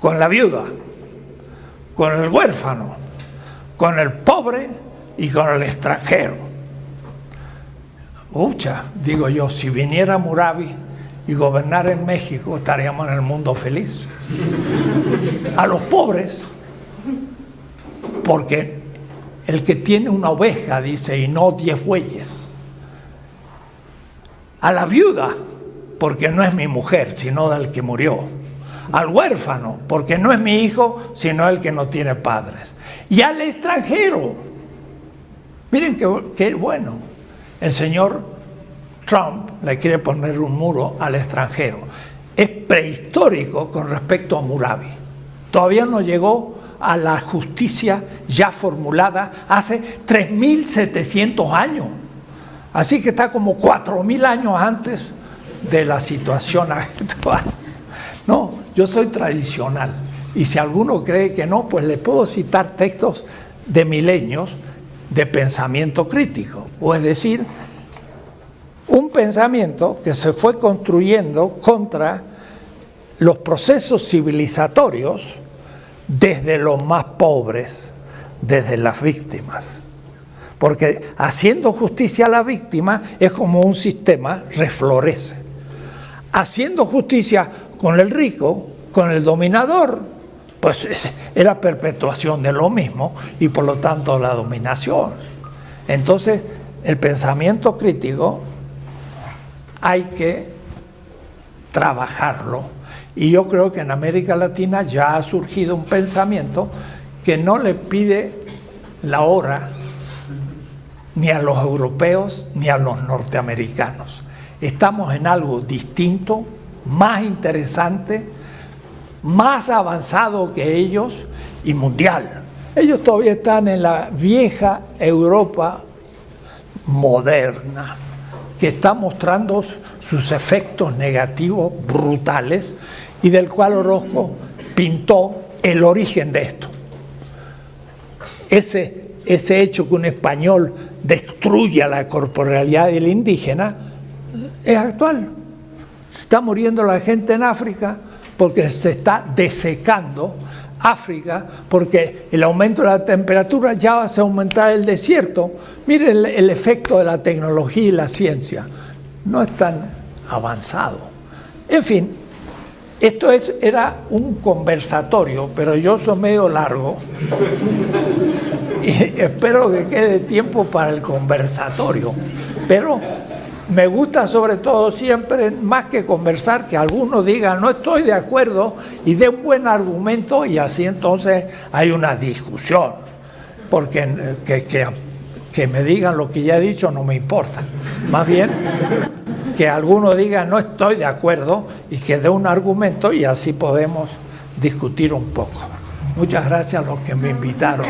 con la viuda, con el huérfano, con el pobre y con el extranjero. Ucha, digo yo, si viniera Murabi y gobernara en México, estaríamos en el mundo feliz. A los pobres porque el que tiene una oveja, dice, y no diez bueyes. A la viuda, porque no es mi mujer, sino del que murió. Al huérfano, porque no es mi hijo, sino el que no tiene padres. Y al extranjero. Miren qué, bueno. El señor Trump le quiere poner un muro al extranjero. Es prehistórico con respecto a Murabi. Todavía no llegó a la justicia ya formulada hace 3.700 años. Así que está como 4.000 años antes de la situación actual. No, yo soy tradicional. Y si alguno cree que no, pues le puedo citar textos de milenios de pensamiento crítico. O es decir, un pensamiento que se fue construyendo contra los procesos civilizatorios desde los más pobres, desde las víctimas. Porque haciendo justicia a la víctima es como un sistema reflorece. Haciendo justicia con el rico, con el dominador, pues es la perpetuación de lo mismo y por lo tanto la dominación. Entonces, el pensamiento crítico hay que trabajarlo. Y yo creo que en América Latina ya ha surgido un pensamiento que no le pide la hora ni a los europeos ni a los norteamericanos. Estamos en algo distinto, más interesante, más avanzado que ellos y mundial. Ellos todavía están en la vieja Europa moderna, que está mostrando sus efectos negativos brutales y del cual Orozco pintó el origen de esto. Ese, ese hecho que un español destruya la corporalidad del indígena es actual. Se está muriendo la gente en África porque se está desecando África, porque el aumento de la temperatura ya hace aumentar el desierto. Miren el, el efecto de la tecnología y la ciencia. No es tan avanzado. En fin, esto es, era un conversatorio, pero yo soy medio largo. y espero que quede tiempo para el conversatorio. Pero me gusta sobre todo siempre, más que conversar, que algunos digan no estoy de acuerdo y dé un buen argumento y así entonces hay una discusión. Porque que, que, que me digan lo que ya he dicho no me importa. Más bien que alguno diga no estoy de acuerdo y que dé un argumento y así podemos discutir un poco. Muchas gracias a los que me invitaron.